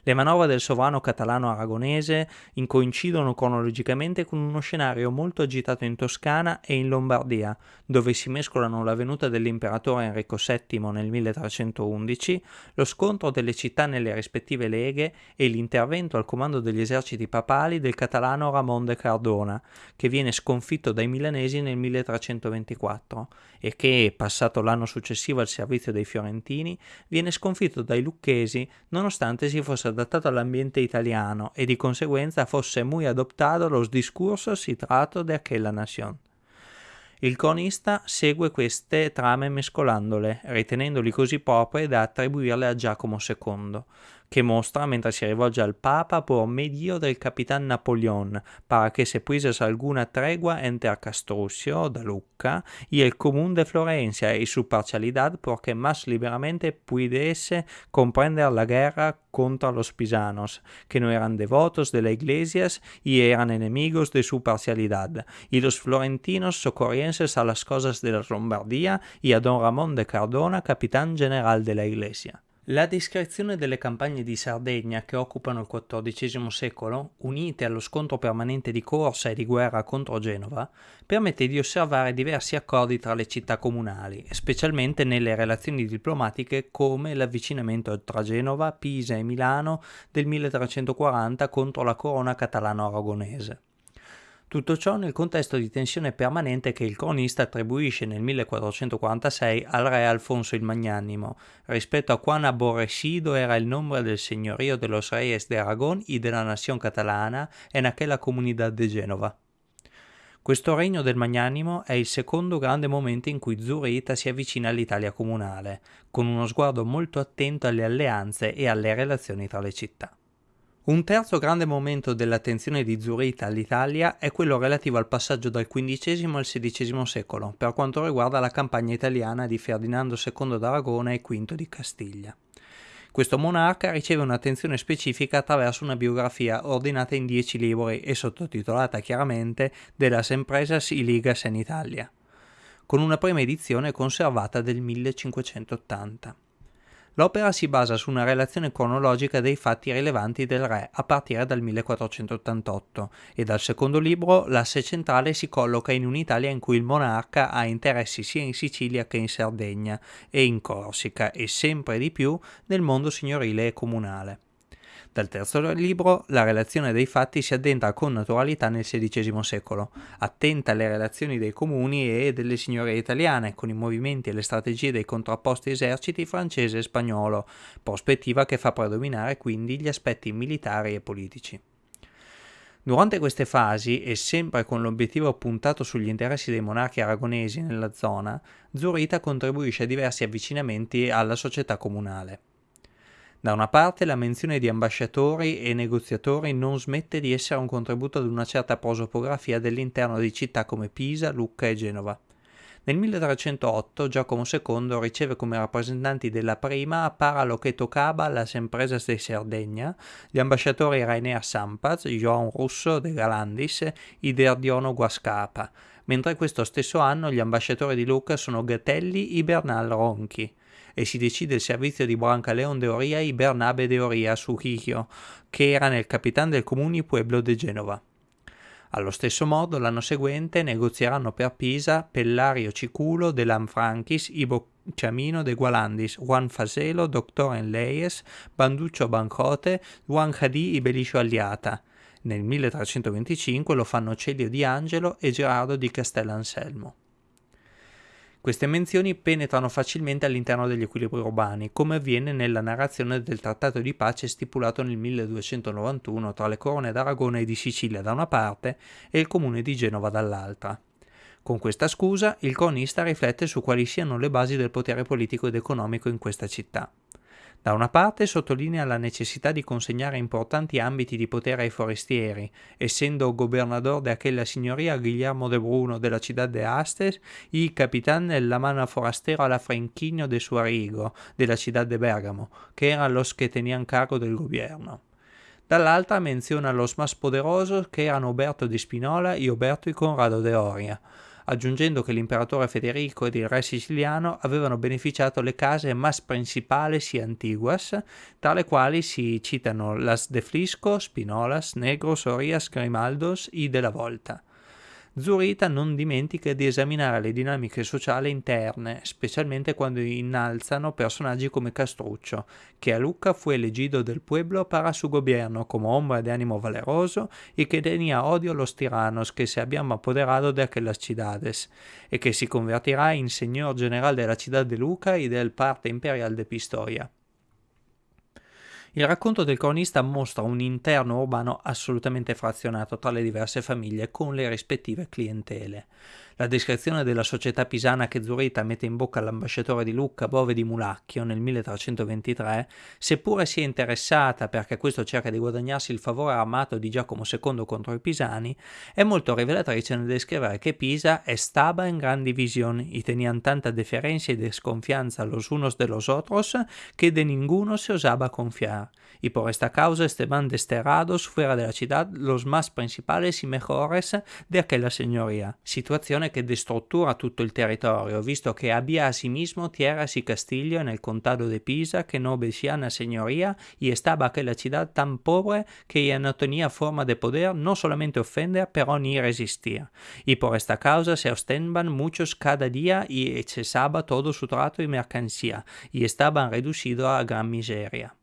Le manovre del sovrano catalano aragonese coincidono cronologicamente con uno scenario molto agitato in Toscana e in Lombardia, dove si mescolano la venuta dell'imperatore Enrico VII nel 1311, lo scontro delle città nelle rispettive leghe e l'intervento al comando degli eserciti papali del catalano Ramon de Cardona, che viene sconfitto dai milanesi nel 1324 e che, passato l'anno successivo al servizio dei fiorentini, viene sconfitto dai lucchesi nonostante si fosse adattato all'ambiente italiano e di conseguenza fosse muy adoptato los discursos y trato de aquella nación. Il cronista segue queste trame mescolandole, ritenendoli così proprie da attribuirle a Giacomo II, che mostra mentre si rivolge al Papa por medio del capitán Napoleón, para que se puisas alguna tregua enter Castruccio, da Lucca, y el común de Florencia y su parcialidad porque más liberamente pudiese comprender la guerra contra los pisanos, que no eran devotos de la iglesias y eran enemigos de su parcialidad, y los florentinos socorrienses a las cosas de la Lombardía y a don Ramón de Cardona, capitán general de la iglesia. La descrizione delle campagne di Sardegna che occupano il XIV secolo, unite allo scontro permanente di corsa e di guerra contro Genova, permette di osservare diversi accordi tra le città comunali, specialmente nelle relazioni diplomatiche come l'avvicinamento tra Genova, Pisa e Milano del 1340 contro la corona catalano-aragonese. Tutto ciò nel contesto di tensione permanente che il cronista attribuisce nel 1446 al re Alfonso il Magnanimo, rispetto a quan aborrecido era il nombre del señorío de los reyes de Aragón y de la nación catalana en aquella comunidad de Genova. Questo regno del Magnanimo è il secondo grande momento in cui Zurita si avvicina all'Italia comunale, con uno sguardo molto attento alle alleanze e alle relazioni tra le città. Un terzo grande momento dell'attenzione di Zurita all'Italia è quello relativo al passaggio dal XV al XVI secolo, per quanto riguarda la campagna italiana di Ferdinando II d'Aragona e V di Castiglia. Questo monarca riceve un'attenzione specifica attraverso una biografia ordinata in dieci libri e sottotitolata chiaramente De las Empresas y Ligas en Italia, con una prima edizione conservata del 1580. L'opera si basa su una relazione cronologica dei fatti rilevanti del re a partire dal 1488 e dal secondo libro l'asse centrale si colloca in un'Italia in cui il monarca ha interessi sia in Sicilia che in Sardegna e in Corsica e sempre di più nel mondo signorile e comunale. Dal terzo libro, la relazione dei fatti si addentra con naturalità nel XVI secolo, attenta alle relazioni dei comuni e delle signorie italiane, con i movimenti e le strategie dei contrapposti eserciti francese e spagnolo, prospettiva che fa predominare quindi gli aspetti militari e politici. Durante queste fasi, e sempre con l'obiettivo puntato sugli interessi dei monarchi aragonesi nella zona, Zurita contribuisce a diversi avvicinamenti alla società comunale. Da una parte la menzione di ambasciatori e negoziatori non smette di essere un contributo ad una certa prosopografia dell'interno di città come Pisa, Lucca e Genova. Nel 1308 Giacomo II riceve come rappresentanti della prima para lo che toccava las de Sardegna gli ambasciatori Rainer Sampaz, Joan Russo de Galandis e Derdiono Guascapa, mentre questo stesso anno gli ambasciatori di Lucca sono Gatelli e Bernal Ronchi e si decide il servizio di Brancaleon de Oria y Bernabe de Oria su Higio, che era nel capitano del comune Pueblo de Genova. Allo stesso modo, l'anno seguente negozieranno per Pisa Pellario Ciculo de Lanfranchis, Ibo Ciamino de Gualandis, Juan Faselo, Doctor en Leyes, Banduccio Bancote, Juan Hadì Ibeliscio Aliata. Nel 1325 lo fanno Celio di Angelo e Gerardo di Castellanselmo. Queste menzioni penetrano facilmente all'interno degli equilibri urbani, come avviene nella narrazione del trattato di pace stipulato nel 1291 tra le corone d'Aragona e di Sicilia da una parte e il comune di Genova dall'altra. Con questa scusa, il cronista riflette su quali siano le basi del potere politico ed economico in questa città. Da una parte sottolinea la necessità di consegnare importanti ambiti di potere ai forestieri, essendo gobernador de aquella signoria Guillermo de Bruno della città de Astes y capitán en la mano forastero Franquino de Suarigo della città de Bergamo, che erano los che tenían cargo del governo. Dall'altra menziona los más poderosos che erano Oberto di Spinola e Oberto y Conrado de Oria, aggiungendo che l'imperatore Federico ed il re siciliano avevano beneficiato le case mas principales y antiguas, tra le quali si citano las de Flisco, Spinolas, Negros, Orias, Grimaldos y de la Volta. Zurita non dimentica di esaminare le dinamiche sociali interne, specialmente quando innalzano personaggi come Castruccio, che a Lucca fu elegido del pueblo para su gobierno como hombre de ánimo valeroso y que tenía odio a los tiranos que se habían apoderado de aquellas ciudades, e che si convertirà in señor general de la ciudad de Lucca y del parte imperial de Pistoia. Il racconto del cronista mostra un interno urbano assolutamente frazionato tra le diverse famiglie con le rispettive clientele. La descrizione della società pisana che Zurita mette in bocca all'ambasciatore di Lucca Bove di Mulacchio nel 1323, seppure sia interessata perché questo cerca di guadagnarsi il favore armato di Giacomo II contro i pisani, è molto rivelatrice nel descrivere che Pisa estaba in gran división y tenían tanta deferencia y desconfianza los unos de los otros que de ninguno se osaba confiar. Y por esta causa estaban desterrados fuera de la ciudad los más principales y mejores de aquella señoría, situazione situazione che destruttura tutto il territorio, visto che había asimismo tierras y castillo en el condado de Pisa que no obedecían a señoría y estaba aquella ciudad tan pobre que ya no tenía forma de poder no solamente ofender, pero ni resistir. Y por esta causa se ostenban muchos cada día y cesaba todo su trato y mercancía, y estaban reducidos a gran miseria.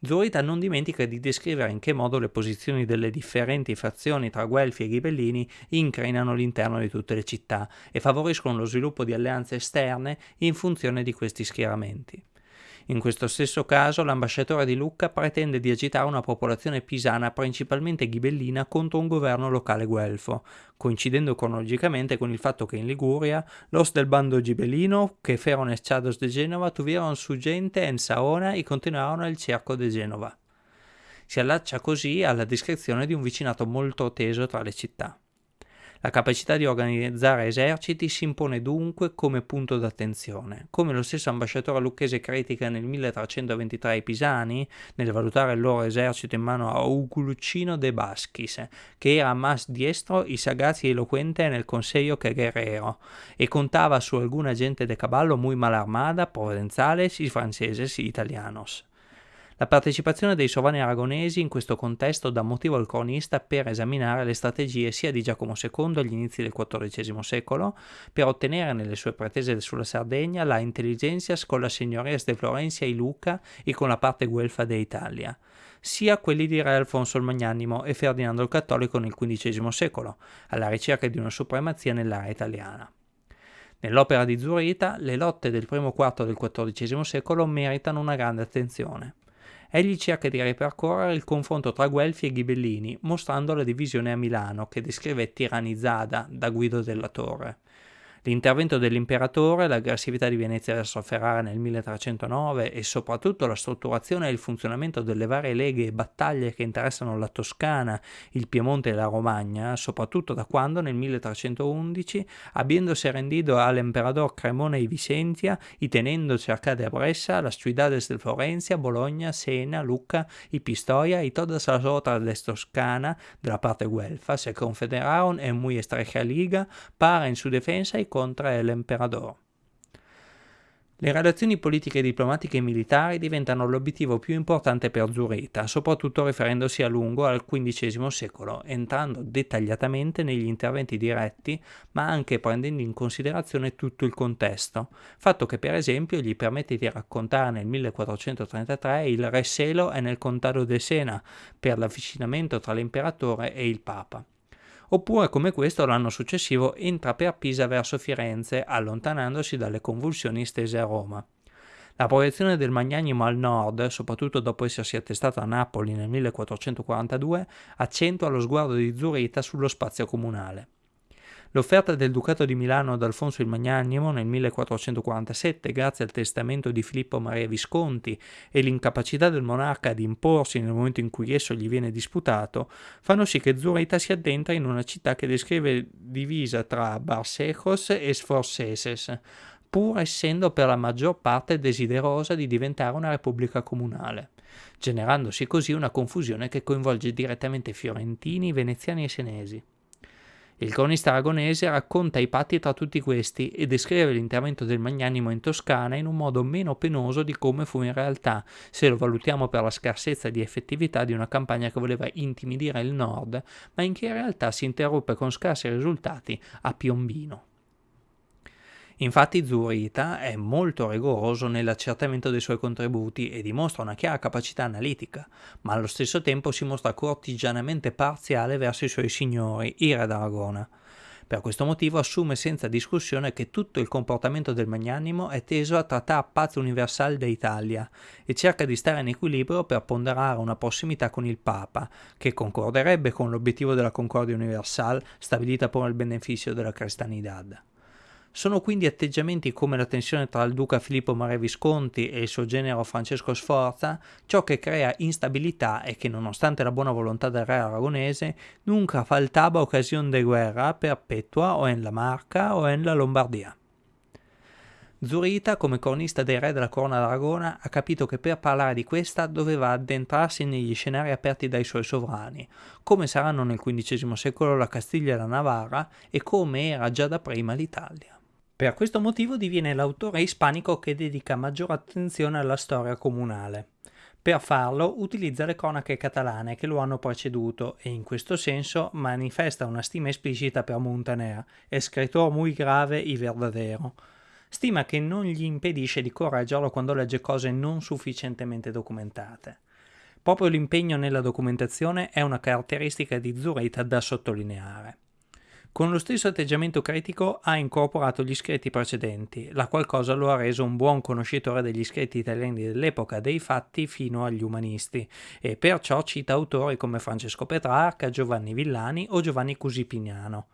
Zurita non dimentica di descrivere in che modo le posizioni delle differenti fazioni tra Guelfi e Ghibellini incrinano l'interno di tutte le città e favoriscono lo sviluppo di alleanze esterne in funzione di questi schieramenti. In questo stesso caso l'ambasciatore di Lucca pretende di agitare una popolazione pisana principalmente ghibellina contro un governo locale guelfo, coincidendo cronologicamente con il fatto che in Liguria los del bando ghibellino che fueron echados de Genova tuvieron su gente en Saona e continuarono il cerco de Genova. Si allaccia così alla descrizione di un vicinato molto teso tra le città. La capacità di organizzare eserciti si impone dunque come punto d'attenzione, come lo stesso ambasciatore lucchese critica nel 1323 ai Pisani, nel valutare il loro esercito in mano a Uguluccino de Basquis, che era más diestro y sagaz y eloquente nel consiglio che guerrero, e contava su alguna gente de caballo muy mal armada, provenzales y franceses y italianos. La partecipazione dei sovrani aragonesi in questo contesto dà motivo al cronista per esaminare le strategie sia di Giacomo II agli inizi del XIV secolo per ottenere nelle sue pretese sulla Sardegna la intelligenzias con la signoria de Florencia e Luca e con la parte guelfa de Italia, sia quelli di Re Alfonso il Magnanimo e Ferdinando il Cattolico nel XV secolo, alla ricerca di una supremazia nell'area italiana. Nell'opera di Zurita, le lotte del primo quarto del XIV secolo meritano una grande attenzione. Egli cerca di ripercorrere il confronto tra Guelfi e Ghibellini, mostrando la divisione a Milano, che descrive tirannizzata da Guido della Torre. L'intervento dell'imperatore, l'aggressività di Venezia verso Ferrara nel 1309 e soprattutto la strutturazione e il funzionamento delle varie leghe e battaglie che interessano la Toscana, il Piemonte e la Romagna, soprattutto da quando nel 1311, habiéndose rendido all'emperador Cremona y Vicentia y tenendo cercate a Bressa las ciudades de Florencia, Bologna, Siena, Lucca y Pistoia y todas las otras de Toscana de la parte guelfa se confederaron en muy estrecha liga para en su defensa y contra el. Le relazioni politiche, diplomatiche e militari diventano l'obiettivo più importante per Zurita, soprattutto riferendosi a lungo al XV secolo, entrando dettagliatamente negli interventi diretti, ma anche prendendo in considerazione tutto il contesto, fatto che per esempio gli permette di raccontare nel 1433 il Re Selo è nel contado de Sena, per l'avvicinamento tra l'imperatore e il Papa oppure come questo l'anno successivo entra per Pisa verso Firenze, allontanandosi dalle convulsioni stese a Roma. La proiezione del Magnanimo al nord, soprattutto dopo essersi attestato a Napoli nel 1442, accentua lo sguardo di Zurita sullo spazio comunale. L'offerta del Ducato di Milano ad Alfonso il Magnanimo nel 1447, grazie al testamento di Filippo Maria Visconti e l'incapacità del monarca di imporsi nel momento in cui esso gli viene disputato, fanno sì che Zurita si addentra in una città che descrive divisa tra Barsejos e Sforceses, pur essendo per la maggior parte desiderosa di diventare una repubblica comunale, generandosi così una confusione che coinvolge direttamente fiorentini, veneziani e senesi. Il cronista aragonese racconta i patti tra tutti questi e descrive l'intervento del Magnanimo in Toscana in un modo meno penoso di come fu in realtà, se lo valutiamo per la scarsezza di effettività di una campagna che voleva intimidire il nord, ma in che in realtà si interruppe con scarsi risultati a Piombino. Infatti Zurita è molto rigoroso nell'accertamento dei suoi contributi e dimostra una chiara capacità analitica, ma allo stesso tempo si mostra cortigianamente parziale verso i suoi signori, i re d'Aragona. Per questo motivo assume senza discussione che tutto il comportamento del magnanimo è teso a trattare paz universal d'Italia e cerca di stare in equilibrio per ponderare una prossimità con il Papa, che concorderebbe con l'obiettivo della concordia universal stabilita per il beneficio della cristianità. Sono quindi atteggiamenti come la tensione tra il duca Filippo Maria Visconti e il suo genero Francesco Sforza ciò che crea instabilità e che nonostante la buona volontà del re aragonese nunca faltava occasione di guerra perpetua o in la Marca o in la Lombardia. Zurita, come cronista dei re della corona d'Aragona, ha capito che per parlare di questa doveva addentrarsi negli scenari aperti dai suoi sovrani, come saranno nel XV secolo la Castiglia e la Navarra e come era già da prima l'Italia. Per questo motivo diviene l'autore ispanico che dedica maggiore attenzione alla storia comunale. Per farlo utilizza le cronache catalane che lo hanno preceduto e in questo senso manifesta una stima esplicita per Montaner, escritor muy grave y verdadero, stima che non gli impedisce di correggerlo quando legge cose non sufficientemente documentate. Proprio l'impegno nella documentazione è una caratteristica di Zurita da sottolineare. Con lo stesso atteggiamento critico ha incorporato gli scritti precedenti, la qual cosa lo ha reso un buon conoscitore degli scritti italiani dell'epoca dei fatti fino agli umanisti, e perciò cita autori come Francesco Petrarca, Giovanni Villani o Giovanni Cusipignano.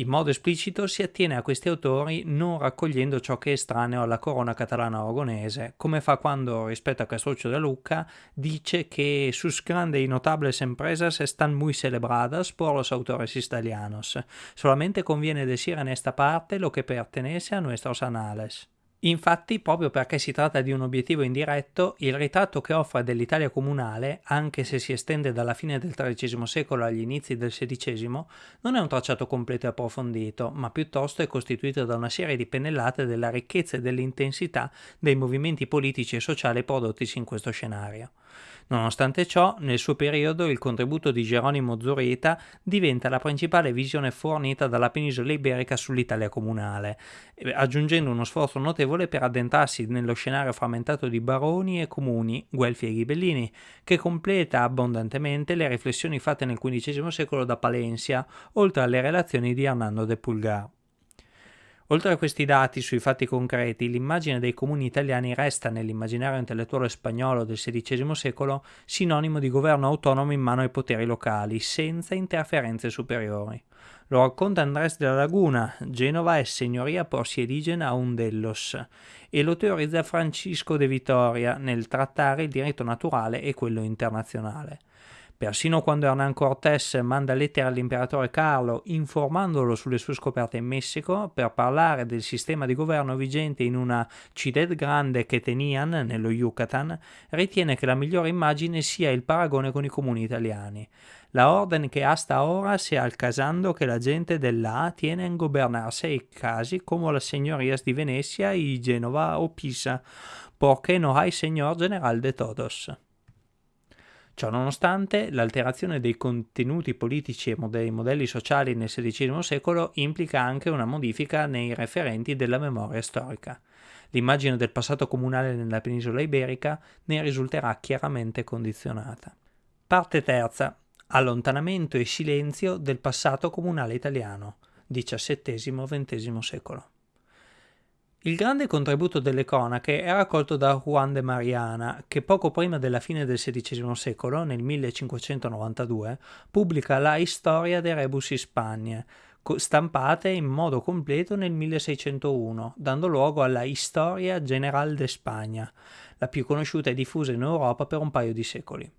In modo esplicito si attiene a questi autori non raccogliendo ciò che è estraneo alla corona catalana aragonese, come fa quando, rispetto a Castruccio de Lucca, dice che sus grande y notables empresas están muy celebradas por los autores italianos. Solamente conviene decir en esta parte lo que pertenece a nuestros anales. Infatti, proprio perché si tratta di un obiettivo indiretto, il ritratto che offre dell'Italia comunale, anche se si estende dalla fine del XIII secolo agli inizi del XVI, non è un tracciato completo e approfondito, ma piuttosto è costituito da una serie di pennellate della ricchezza e dell'intensità dei movimenti politici e sociali prodottisi in questo scenario. Nonostante ciò, nel suo periodo il contributo di Geronimo Zurita diventa la principale visione fornita dalla penisola iberica sull'Italia comunale, aggiungendo uno sforzo notevole per addentrarsi nello scenario frammentato di baroni e comuni, guelfi e ghibellini, che completa abbondantemente le riflessioni fatte nel XV secolo da Palencia, oltre alle relazioni di Hernando de Pulgar. Oltre a questi dati sui fatti concreti, l'immagine dei comuni italiani resta nell'immaginario intellettuale spagnolo del XVI secolo sinonimo di governo autonomo in mano ai poteri locali, senza interferenze superiori. Lo racconta Andrés de la Laguna, Genova è signoria por si eligena a un dellos, e lo teorizza Francisco de Vitoria nel trattare il diritto naturale e quello internazionale. Persino quando Hernán Cortés manda lettere all'imperatore Carlo informandolo sulle sue scoperte in Messico per parlare del sistema di governo vigente in una Ciudad Grande che tenian nello Yucatan, ritiene che la migliore immagine sia il paragone con i comuni italiani. la orden que hasta ahora se alcazando que la gente dell'A tiene en gobernarse i casi como las señorías di Venecia y Genova o Pisa, porque no hay señor general de todos. Ciò nonostante, l'alterazione dei contenuti politici e dei modelli sociali nel XVI secolo implica anche una modifica nei referenti della memoria storica. L'immagine del passato comunale nella penisola iberica ne risulterà chiaramente condizionata. Parte terza. Allontanamento e silenzio del passato comunale italiano, XVII-XX secolo. Il grande contributo delle cronache è raccolto da Juan de Mariana, che poco prima della fine del XVI secolo, nel 1592, pubblica la Historia de Rebus Hispaniae, stampate in modo completo nel 1601, dando luogo alla Historia General de Spagna, la più conosciuta e diffusa in Europa per un paio di secoli.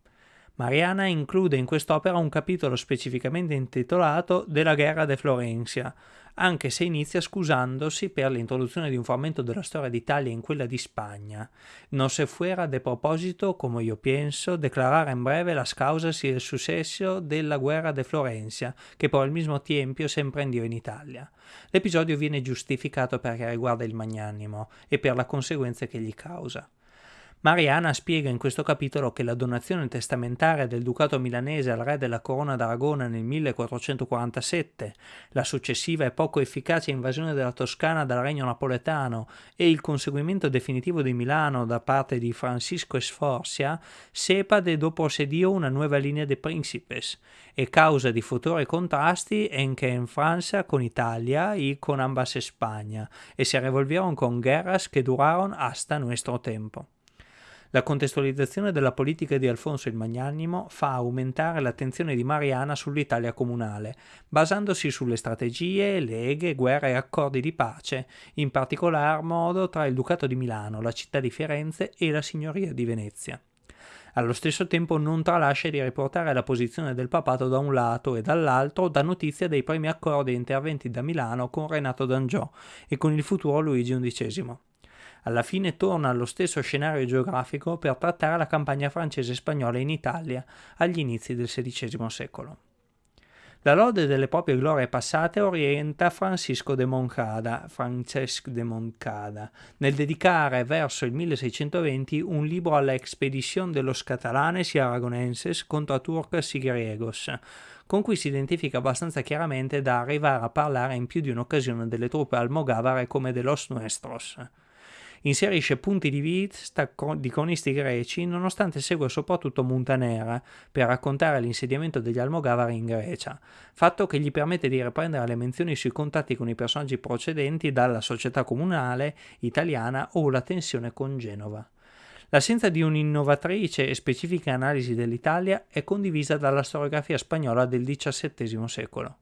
Mariana include in quest'opera un capitolo specificamente intitolato Della guerra de Florencia, anche se inizia scusandosi per l'introduzione di un frammento della storia d'Italia in quella di Spagna. Non se fuera de proposito, come io penso, declarare in breve las causas y el suceso della guerra de Florencia, che por il mismo tiempo se emprendió in Italia. L'episodio viene giustificato perché riguarda il magnanimo e per la conseguenza che gli causa. Mariana spiega in questo capitolo che la donazione testamentaria del ducato milanese al re della corona d'Aragona nel 1447, la successiva e poco efficace invasione della Toscana dal regno napoletano e il conseguimento definitivo di Milano da parte di Francisco Sforcia sepa de dopo sedio una nuova linea de principes e causa di futuri contrasti anche in Francia con Italia e con ambas España e se revolvieron con guerras che duraron hasta nuestro tempo. La contestualizzazione della politica di Alfonso il Magnanimo fa aumentare l'attenzione di Mariana sull'Italia comunale, basandosi sulle strategie, leghe, guerre e accordi di pace, in particolar modo tra il Ducato di Milano, la città di Firenze e la Signoria di Venezia. Allo stesso tempo non tralascia di riportare la posizione del papato da un lato e dall'altro dà notizia dei primi accordi interventi da Milano con Renato d'Angiò e con il futuro Luigi XI alla fine torna allo stesso scenario geografico per trattare la campagna francese-spagnola in Italia agli inizi del XVI secolo. La lode delle proprie glorie passate orienta Francisco de Moncada, Francesc de Moncada, nel dedicare verso il 1620 un libro alla expedición de los catalanes y aragonenses contra turcos y griegos, con cui si identifica abbastanza chiaramente da arrivare a parlare in più di un'occasione delle truppe almogavare come de los nuestros inserisce punti di vista di cronisti greci nonostante segua soprattutto Montanera per raccontare l'insediamento degli Almogavari in Grecia, fatto che gli permette di riprendere le menzioni sui contatti con i personaggi procedenti dalla società comunale italiana o la tensione con Genova. L'assenza di un'innovatrice e specifica analisi dell'Italia è condivisa dalla storiografia spagnola del XVII secolo.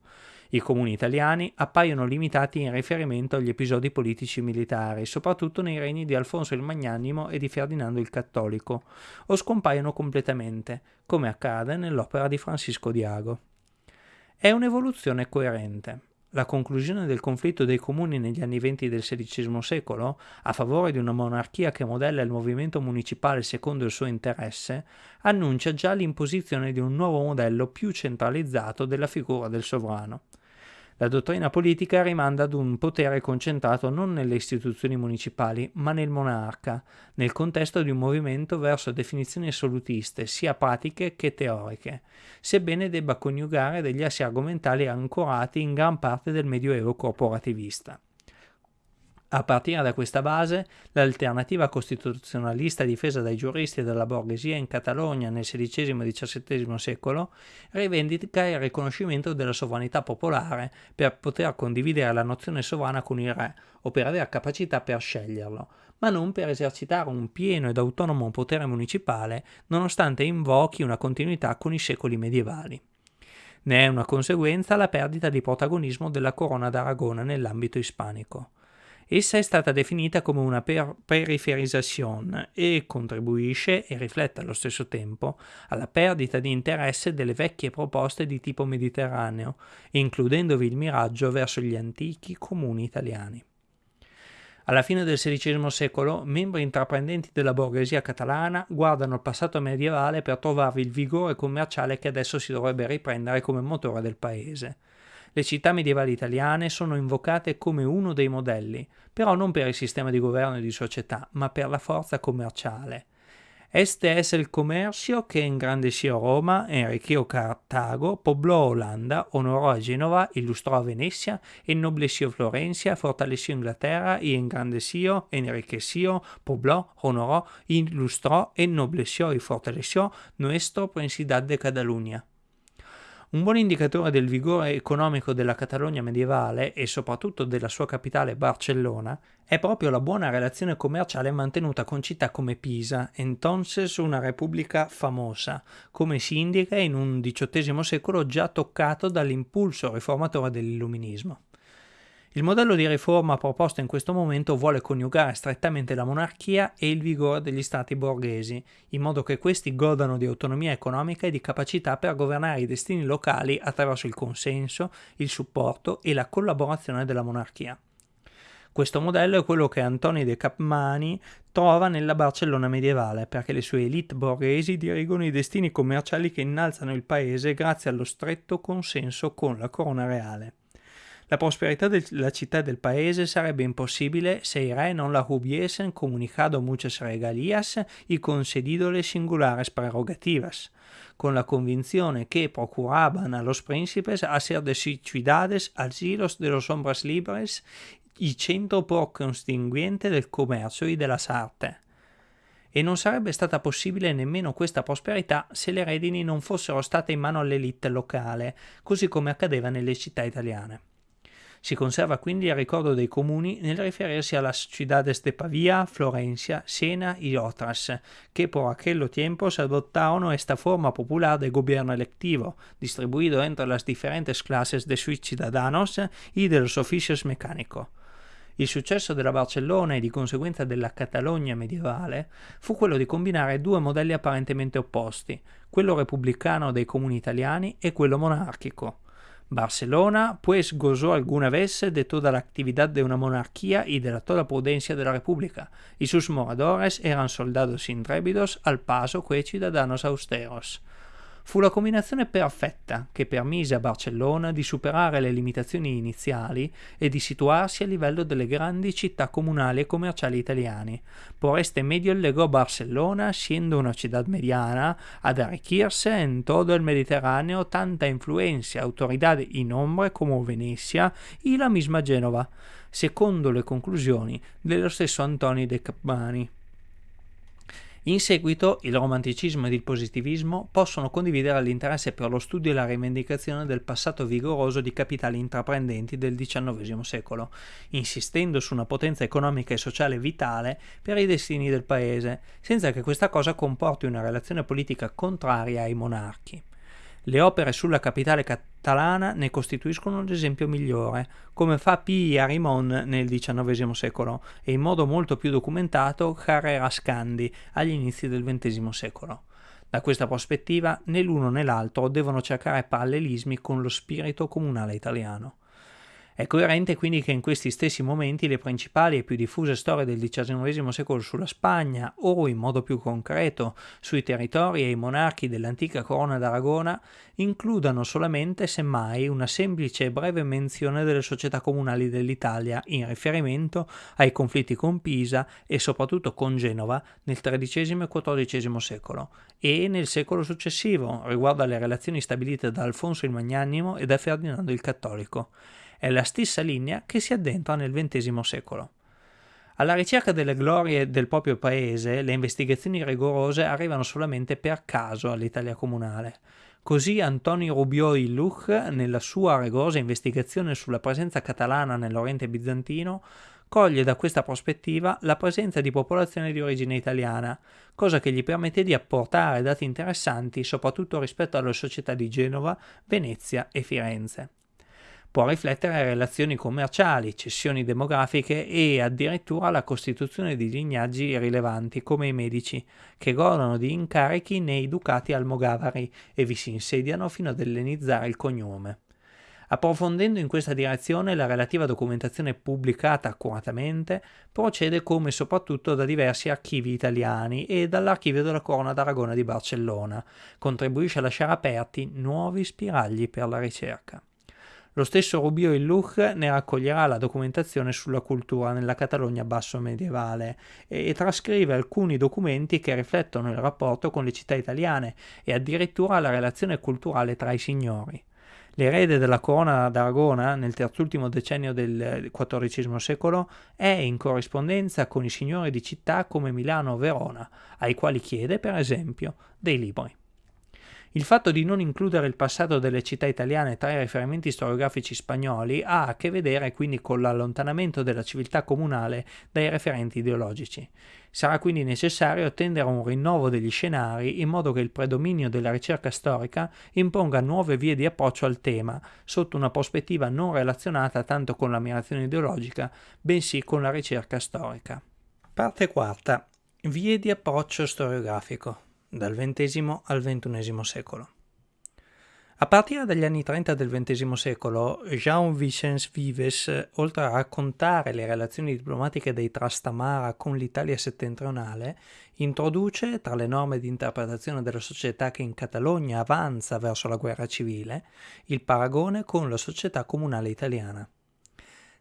I comuni italiani appaiono limitati in riferimento agli episodi politici militari, soprattutto nei regni di Alfonso il Magnanimo e di Ferdinando il Cattolico, o scompaiono completamente, come accade nell'opera di Francisco Diago. È un'evoluzione coerente. La conclusione del conflitto dei comuni negli anni venti del XVI secolo, a favore di una monarchia che modella il movimento municipale secondo il suo interesse, annuncia già l'imposizione di un nuovo modello più centralizzato della figura del sovrano. La dottrina politica rimanda ad un potere concentrato non nelle istituzioni municipali, ma nel monarca, nel contesto di un movimento verso definizioni assolutiste, sia pratiche che teoriche, sebbene debba coniugare degli assi argomentali ancorati in gran parte del medioevo corporativista. A partire da questa base, l'alternativa costituzionalista difesa dai giuristi e dalla borghesia in Catalogna nel XVI e XVII secolo rivendica il riconoscimento della sovranità popolare per poter condividere la nozione sovrana con il re o per avere capacità per sceglierlo, ma non per esercitare un pieno ed autonomo potere municipale nonostante invochi una continuità con i secoli medievali. Ne è una conseguenza la perdita di protagonismo della corona d'Aragona nell'ambito ispanico. Essa è stata definita come una per- periferizzazione e contribuisce, e riflette allo stesso tempo, alla perdita di interesse delle vecchie proposte di tipo mediterraneo, includendovi il miraggio verso gli antichi comuni italiani. Alla fine del XVI secolo, membri intraprendenti della borghesia catalana guardano al passato medievale per trovarvi il vigore commerciale che adesso si dovrebbe riprendere come motore del paese. Le città medievali italiane sono invocate come uno dei modelli, però non per il sistema di governo e di società, ma per la forza commerciale. Este es el comercio que engrandeció Roma, enriqueció Cartago, pobló Holanda, honoró a Génova, ilustró a Venecia, ennobleció Florencia, fortaleció Inglaterra y engrandeció, enriqueció, pobló, honoró, ilustró, ennobleció y fortaleció nuestro Principado de Cataluña. Un buon indicatore del vigore economico della Catalogna medievale e soprattutto della sua capitale Barcellona è proprio la buona relazione commerciale mantenuta con città come Pisa, entonces una repubblica famosa, come si indica in un XVIII secolo già toccato dall'impulso riformatore dell'illuminismo. Il modello di riforma proposto in questo momento vuole coniugare strettamente la monarchia e il vigore degli stati borghesi, in modo che questi godano di autonomia economica e di capacità per governare i destini locali attraverso il consenso, il supporto e la collaborazione della monarchia. Questo modello è quello che Antoni de Capmani trova nella Barcellona medievale, perché le sue elite borghesi dirigono i destini commerciali che innalzano il paese grazie allo stretto consenso con la corona reale. La prosperità della città e del paese sarebbe impossibile se i re non la hubiesen comunicado muchas regalías y concedidole singulares prerrogativas, con la convinzione que procuraban a los príncipes hacer de sus ciudades asilos de los hombres libres y centro por constinguente del commercio y della arte e non sarebbe stata possibile nemmeno questa prosperità se le redini non fossero state in mano all'elite locale, così come accadeva nelle città italiane. Si conserva quindi il ricordo dei comuni nel riferirsi a las ciudades de Pavia, Florencia, Siena y otras, que por aquel tiempo se adoptaron esta forma popular de gobierno electivo, distribuido entre las diferentes clases de sus ciudadanos y de los oficios mecánicos. Il successo della Barcellona e di conseguenza della Catalogna medievale fu quello di combinare due modelli apparentemente opposti, quello repubblicano dei comuni italiani e quello monarchico. Barcelona, pues gozó alguna vez de toda la actividad de una monarquía y de la toda prudencia de la república, y sus moradores eran soldados intrépidos al paso que ciudadanos austeros. Fu la combinazione perfetta che permise a Barcellona di superare le limitazioni iniziali e di situarsi a livello delle grandi città comunali e commerciali italiane. Por este medio legò Barcellona, siendo una città mediana, ad arricchirse en todo el Mediterráneo tanta influenza e autorità in ombre come Venezia e la misma Genova, secondo le conclusioni dello stesso Antonio de Capmani. In seguito il romanticismo ed il positivismo possono condividere l'interesse per lo studio e la rivendicazione del passato vigoroso di capitali intraprendenti del XIX secolo, insistendo su una potenza economica e sociale vitale per i destini del paese, senza che questa cosa comporti una relazione politica contraria ai monarchi. Le opere sulla capitale catalana ne costituiscono l'esempio migliore, come fa P. Arimon nel XIX secolo e in modo molto più documentato Carrera Scandi agli inizi del XX secolo. Da questa prospettiva, né l'uno né l'altro devono cercare parallelismi con lo spirito comunale italiano. È coerente quindi che in questi stessi momenti le principali e più diffuse storie del XIX secolo sulla Spagna, o in modo più concreto sui territori e i monarchi dell'antica corona d'Aragona, includano solamente, semmai, una semplice e breve menzione delle società comunali dell'Italia in riferimento ai conflitti con Pisa e soprattutto con Genova nel XIII e XIV secolo e nel secolo successivo riguardo alle relazioni stabilite da Alfonso il Magnanimo e da Ferdinando il Cattolico è la stessa linea che si addentra nel XX secolo. Alla ricerca delle glorie del proprio paese, le investigazioni rigorose arrivano solamente per caso all'Italia comunale. Così Antonio Rubiò Illuch, nella sua rigorosa investigazione sulla presenza catalana nell'Oriente bizantino, coglie da questa prospettiva la presenza di popolazione di origine italiana, cosa che gli permette di apportare dati interessanti soprattutto rispetto alle società di Genova, Venezia e Firenze può riflettere relazioni commerciali, cessioni demografiche e addirittura la costituzione di lignaggi rilevanti come i medici, che godono di incarichi nei ducati almogavari e vi si insediano fino ad ellenizzare il cognome. Approfondendo in questa direzione, la relativa documentazione pubblicata accuratamente procede come soprattutto da diversi archivi italiani e dall'archivio della Corona d'Aragona di Barcellona, contribuisce a lasciare aperti nuovi spiragli per la ricerca. Lo stesso Rubio Illuch ne raccoglierà la documentazione sulla cultura nella Catalogna basso medievale e trascrive alcuni documenti che riflettono il rapporto con le città italiane e addirittura la relazione culturale tra i signori. L'erede della corona d'Aragona nel terzultimo decennio del XIV secolo è in corrispondenza con i signori di città come Milano o Verona, ai quali chiede, per esempio, dei libri. Il fatto di non includere il passato delle città italiane tra i riferimenti storiografici spagnoli ha a che vedere quindi con l'allontanamento della civiltà comunale dai referenti ideologici. Sarà quindi necessario tendere a un rinnovo degli scenari in modo che il predominio della ricerca storica imponga nuove vie di approccio al tema, sotto una prospettiva non relazionata tanto con l'ammirazione ideologica, bensì con la ricerca storica. Parte quarta. Vie di approccio storiografico dal XX al XXI secolo. A partire dagli anni 30 del XX secolo, Jean-Vicens Vives, oltre a raccontare le relazioni diplomatiche dei Trastamara con l'Italia settentrionale, introduce, tra le norme di interpretazione della società che in Catalogna avanza verso la guerra civile, il paragone con la società comunale italiana.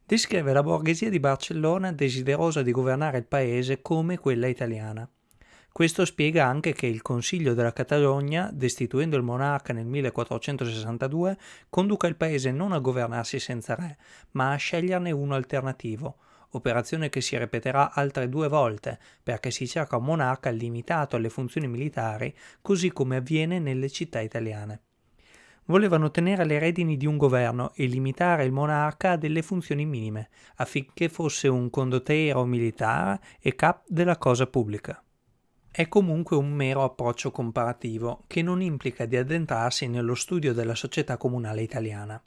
Descrive la borghesia di Barcellona desiderosa di governare il paese come quella italiana questo spiega anche che il Consiglio della Catalogna, destituendo il monarca nel 1462, conduca il paese non a governarsi senza re, ma a sceglierne uno alternativo, operazione che si ripeterà altre due volte, perché si cerca un monarca limitato alle funzioni militari, così come avviene nelle città italiane. Volevano tenere le redini di un governo e limitare il monarca a delle funzioni minime, affinché fosse un condottiero militare e cap della cosa pubblica è comunque un mero approccio comparativo che non implica di addentrarsi nello studio della società comunale italiana.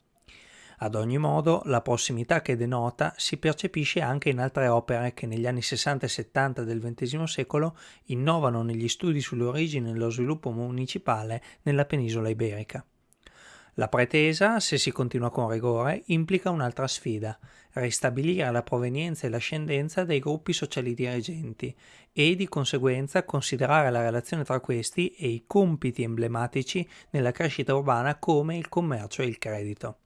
Ad ogni modo, la prossimità che denota si percepisce anche in altre opere che negli anni 60 e 70 del XX secolo innovano negli studi sulle origini e lo sviluppo municipale nella penisola iberica. La pretesa, se si continua con rigore, implica un'altra sfida, ristabilire la provenienza e l'ascendenza dei gruppi sociali dirigenti e di conseguenza considerare la relazione tra questi e i compiti emblematici nella crescita urbana come il commercio e il credito.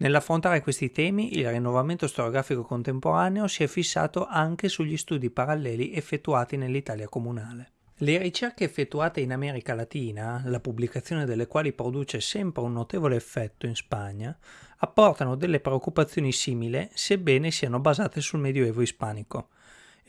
Nell'affrontare questi temi, il rinnovamento storiografico contemporaneo si è fissato anche sugli studi paralleli effettuati nell'Italia comunale. Le ricerche effettuate in America Latina, la pubblicazione delle quali produce sempre un notevole effetto in Spagna, apportano delle preoccupazioni simili sebbene siano basate sul Medioevo ispanico.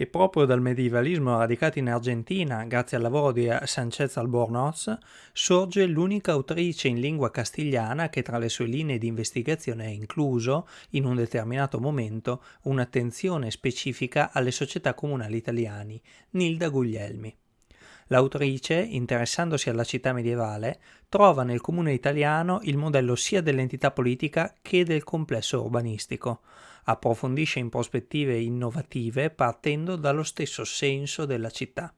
E proprio dal medievalismo radicato in Argentina, grazie al lavoro di Sanchez Albornoz, sorge l'unica autrice in lingua castigliana che tra le sue linee di investigazione ha incluso, in un determinato momento, un'attenzione specifica alle società comunali italiani, Nilda Guglielmi. L'autrice, interessandosi alla città medievale, trova nel comune italiano il modello sia dell'entità politica che del complesso urbanistico. Approfondisce in prospettive innovative partendo dallo stesso senso della città.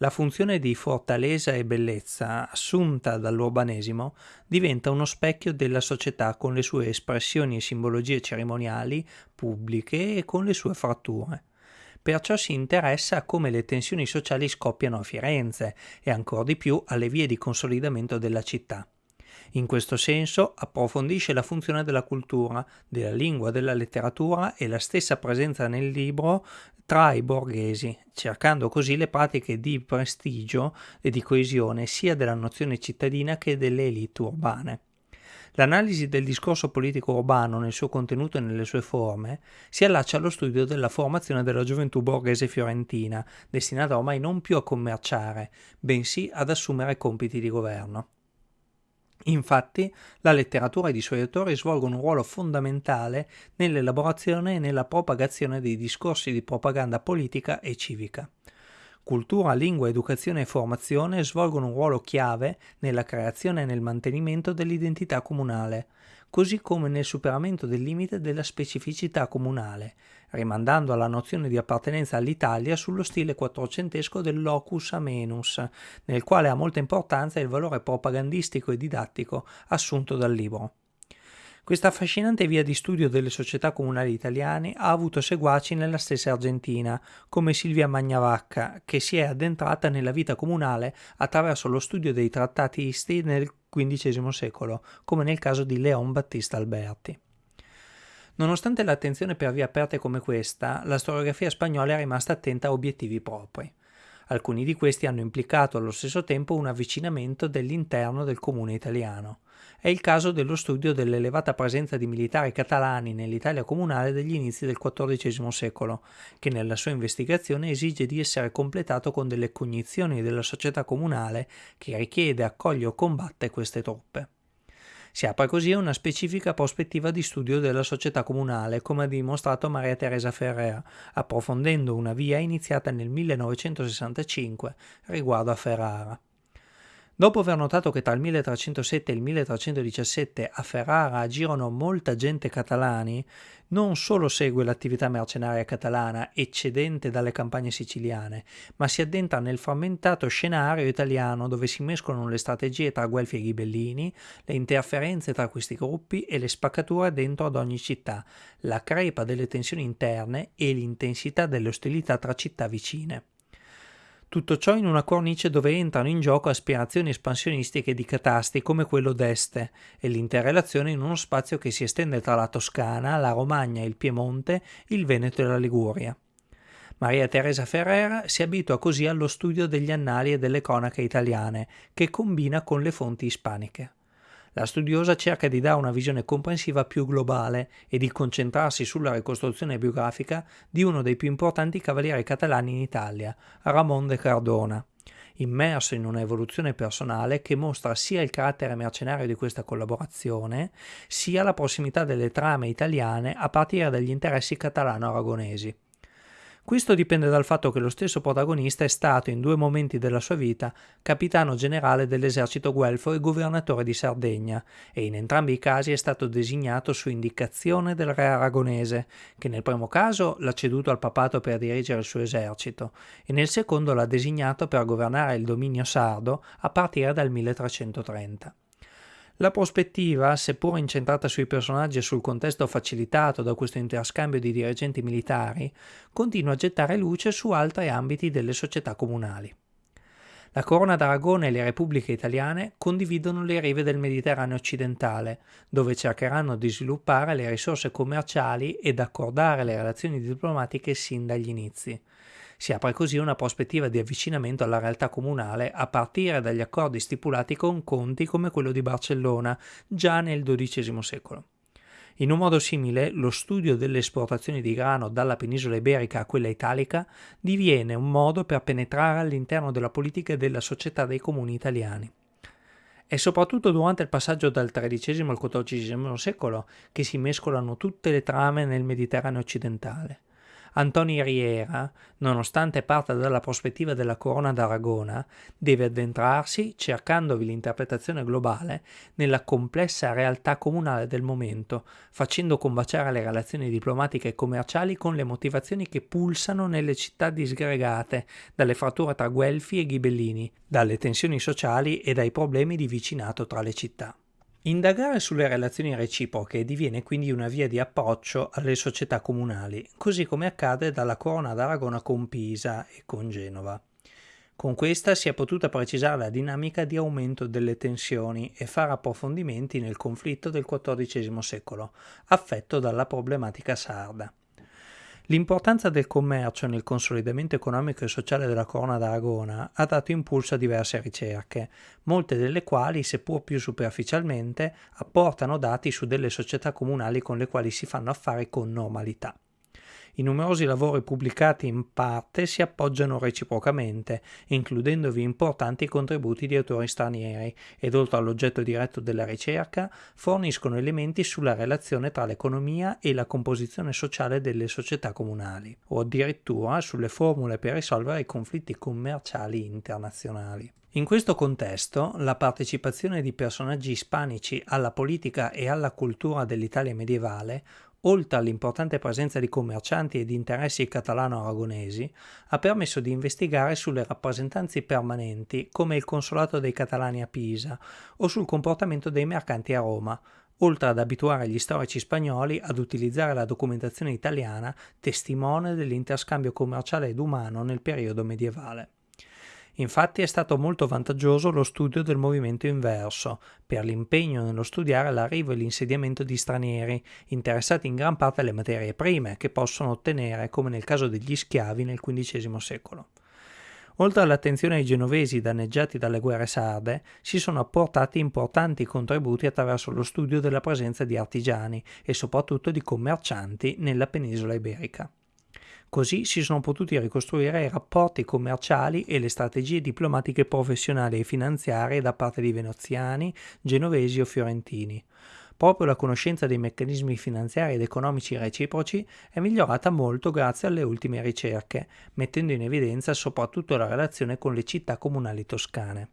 La funzione di fortaleza e bellezza assunta dall'urbanesimo diventa uno specchio della società con le sue espressioni e simbologie cerimoniali, pubbliche e con le sue fratture perciò si interessa a come le tensioni sociali scoppiano a Firenze e ancor di più alle vie di consolidamento della città. In questo senso approfondisce la funzione della cultura, della lingua, della letteratura e la stessa presenza nel libro tra i borghesi, cercando così le pratiche di prestigio e di coesione sia della nozione cittadina che delle elite urbane. L'analisi del discorso politico urbano nel suo contenuto e nelle sue forme si allaccia allo studio della formazione della gioventù borghese fiorentina, destinata ormai non più a commerciare, bensì ad assumere compiti di governo. Infatti, la letteratura ed i suoi autori svolgono un ruolo fondamentale nell'elaborazione e nella propagazione dei discorsi di propaganda politica e civica. Cultura, lingua, educazione e formazione svolgono un ruolo chiave nella creazione e nel mantenimento dell'identità comunale, così come nel superamento del limite della specificità comunale, rimandando alla nozione di appartenenza all'Italia sullo stile quattrocentesco del locus amenus, nel quale ha molta importanza il valore propagandistico e didattico assunto dal libro. Questa affascinante via di studio delle società comunali italiane ha avuto seguaci nella stessa Argentina, come Silvia Magnavacca, che si è addentrata nella vita comunale attraverso lo studio dei trattatisti nel XV secolo, come nel caso di Leon Battista Alberti. Nonostante l'attenzione per vie aperte come questa, la storiografia spagnola è rimasta attenta a obiettivi propri. Alcuni di questi hanno implicato allo stesso tempo un avvicinamento dell'interno del comune italiano. È il caso dello studio dell'elevata presenza di militari catalani nell'Italia comunale degli inizi del XIV secolo, che nella sua investigazione esige di essere completato con delle cognizioni della società comunale che richiede, accoglie o combatte queste truppe. Si apre così una specifica prospettiva di studio della società comunale, come ha dimostrato Maria Teresa Ferrer, approfondendo una via iniziata nel 1965 riguardo a Ferrara. Dopo aver notato che tra il 1307 e il 1317 a Ferrara agirono molta gente catalani, non solo segue l'attività mercenaria catalana eccedente dalle campagne siciliane, ma si addentra nel frammentato scenario italiano dove si mescolano le strategie tra Guelfi e Ghibellini, le interferenze tra questi gruppi e le spaccature dentro ad ogni città, la crepa delle tensioni interne e l'intensità delle ostilità tra città vicine. Tutto ciò in una cornice dove entrano in gioco aspirazioni espansionistiche di catasti come quello d'Este e l'interrelazione in uno spazio che si estende tra la Toscana, la Romagna, il Piemonte, il Veneto e la Liguria. Maria Teresa Ferrer si abitua così allo studio degli annali e delle cronache italiane, che combina con le fonti ispaniche. La studiosa cerca di dare una visione comprensiva più globale e di concentrarsi sulla ricostruzione biografica di uno dei più importanti cavalieri catalani in Italia, Ramon de Cardona, immerso in una evoluzione personale che mostra sia il carattere mercenario di questa collaborazione, sia la prossimità delle trame italiane a partire dagli interessi catalano-aragonesi. Questo dipende dal fatto che lo stesso protagonista è stato in due momenti della sua vita capitano generale dell'esercito guelfo e governatore di Sardegna e in entrambi i casi è stato designato su indicazione del re aragonese, che nel primo caso l'ha ceduto al papato per dirigere il suo esercito e nel secondo l'ha designato per governare il dominio sardo a partire dal 1330. La prospettiva, seppur incentrata sui personaggi e sul contesto facilitato da questo interscambio di dirigenti militari, continua a gettare luce su altri ambiti delle società comunali. La Corona d'Aragona e le repubbliche italiane condividono le rive del Mediterraneo occidentale, dove cercheranno di sviluppare le risorse commerciali ed accordare le relazioni diplomatiche sin dagli inizi. Si apre così una prospettiva di avvicinamento alla realtà comunale a partire dagli accordi stipulati con conti come quello di Barcellona già nel XII secolo. In un modo simile, lo studio delle esportazioni di grano dalla penisola iberica a quella italica diviene un modo per penetrare all'interno della politica e della società dei comuni italiani. È soprattutto durante il passaggio dal XIII al XIV secolo che si mescolano tutte le trame nel Mediterraneo occidentale. Antoni Riera, nonostante parta dalla prospettiva della corona d'Aragona, deve addentrarsi, cercandovi l'interpretazione globale, nella complessa realtà comunale del momento, facendo combaciare le relazioni diplomatiche e commerciali con le motivazioni che pulsano nelle città disgregate, dalle fratture tra Guelfi e Ghibellini, dalle tensioni sociali e dai problemi di vicinato tra le città. Indagare sulle relazioni reciproche diviene quindi una via di approccio alle società comunali, così come accade dalla Corona d'Aragona con Pisa e con Genova. Con questa si è potuta precisare la dinamica di aumento delle tensioni e fare approfondimenti nel conflitto del XIV secolo, affetto dalla problematica sarda. L'importanza del commercio nel consolidamento economico e sociale della Corona d'Aragona ha dato impulso a diverse ricerche, molte delle quali, seppur più superficialmente, apportano dati su delle società comunali con le quali si fanno affari con normalità. I numerosi lavori pubblicati in parte si appoggiano reciprocamente, includendovi importanti contributi di autori stranieri, ed oltre all'oggetto diretto della ricerca, forniscono elementi sulla relazione tra l'economia e la composizione sociale delle società comunali, o addirittura sulle formule per risolvere i conflitti commerciali internazionali. In questo contesto, la partecipazione di personaggi ispanici alla politica e alla cultura dell'Italia medievale oltre all'importante presenza di commercianti e di interessi catalano-aragonesi, ha permesso di investigare sulle rappresentanze permanenti come il consolato dei catalani a Pisa o sul comportamento dei mercanti a Roma, oltre ad abituare gli storici spagnoli ad utilizzare la documentazione italiana testimone dell'interscambio commerciale ed umano nel periodo medievale. Infatti è stato molto vantaggioso lo studio del movimento inverso, per l'impegno nello studiare l'arrivo e l'insediamento di stranieri, interessati in gran parte alle materie prime che possono ottenere, come nel caso degli schiavi nel XV secolo. Oltre all'attenzione ai genovesi danneggiati dalle guerre sarde, si sono apportati importanti contributi attraverso lo studio della presenza di artigiani e soprattutto di commercianti nella penisola iberica. Così si sono potuti ricostruire i rapporti commerciali e le strategie diplomatiche professionali e finanziarie da parte di veneziani, genovesi o fiorentini. Proprio la conoscenza dei meccanismi finanziari ed economici reciproci è migliorata molto grazie alle ultime ricerche, mettendo in evidenza soprattutto la relazione con le città comunali toscane.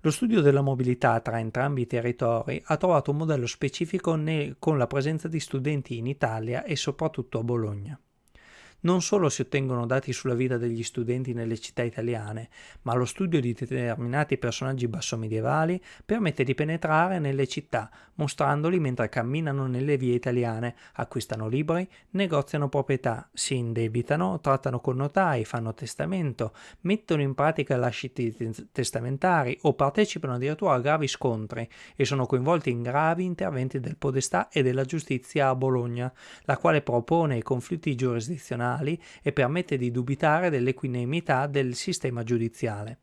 Lo studio della mobilità tra entrambi i territori ha trovato un modello specifico con la presenza di studenti in Italia e soprattutto a Bologna. Non solo si ottengono dati sulla vita degli studenti nelle città italiane, ma lo studio di determinati personaggi bassomedievali permette di penetrare nelle città, mostrandoli mentre camminano nelle vie italiane, acquistano libri, negoziano proprietà, si indebitano, trattano con notai, fanno testamento, mettono in pratica lasciti testamentari o partecipano addirittura a gravi scontri e sono coinvolti in gravi interventi del podestà e della giustizia a Bologna, la quale propone i conflitti giurisdizionali penali e permette di dubitare dell'equinemità del sistema giudiziale.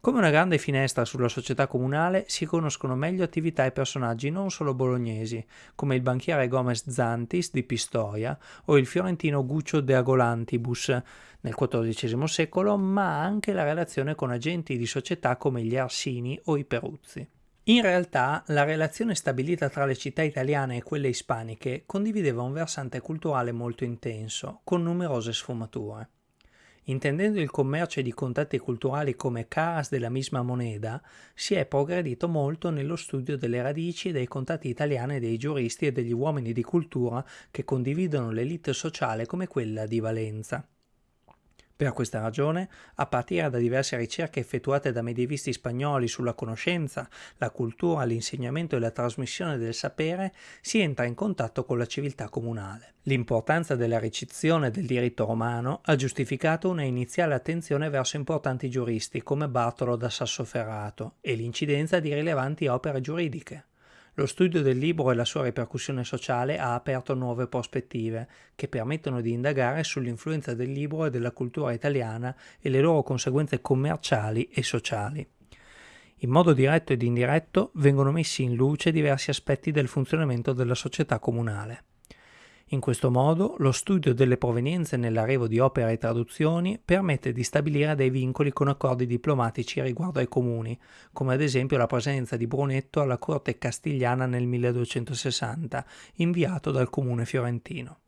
Come una grande finestra sulla società comunale si conoscono meglio attività e personaggi non solo bolognesi, come il banchiere Gomez Zantis di Pistoia o il fiorentino Guccio de Agolantibus nel XIV secolo, ma anche la relazione con agenti di società come gli Arsini o i Peruzzi. In realtà la relazione stabilita tra le città italiane e quelle ispaniche condivideva un versante culturale molto intenso, con numerose sfumature. Intendendo il commercio di contatti culturali come caras della misma moneta, si è progredito molto nello studio delle radici dei contatti italiani dei giuristi e degli uomini di cultura che condividono l'elite sociale come quella di Valenza. Per questa ragione, a partire da diverse ricerche effettuate da medievisti spagnoli sulla conoscenza, la cultura, l'insegnamento e la trasmissione del sapere, si entra in contatto con la civiltà comunale. L'importanza della ricezione del diritto romano ha giustificato una iniziale attenzione verso importanti giuristi come Bartolo da Sassoferrato e l'incidenza di rilevanti opere giuridiche. Lo studio del libro e la sua ripercussione sociale ha aperto nuove prospettive, che permettono di indagare sull'influenza del libro e della cultura italiana e le loro conseguenze commerciali e sociali. In modo diretto ed indiretto vengono messi in luce diversi aspetti del funzionamento della società comunale. In questo modo lo studio delle provenienze nell'arrivo di opere e traduzioni permette di stabilire dei vincoli con accordi diplomatici riguardo ai comuni, come ad esempio la presenza di Brunetto alla corte castigliana nel 1260, inviato dal comune fiorentino.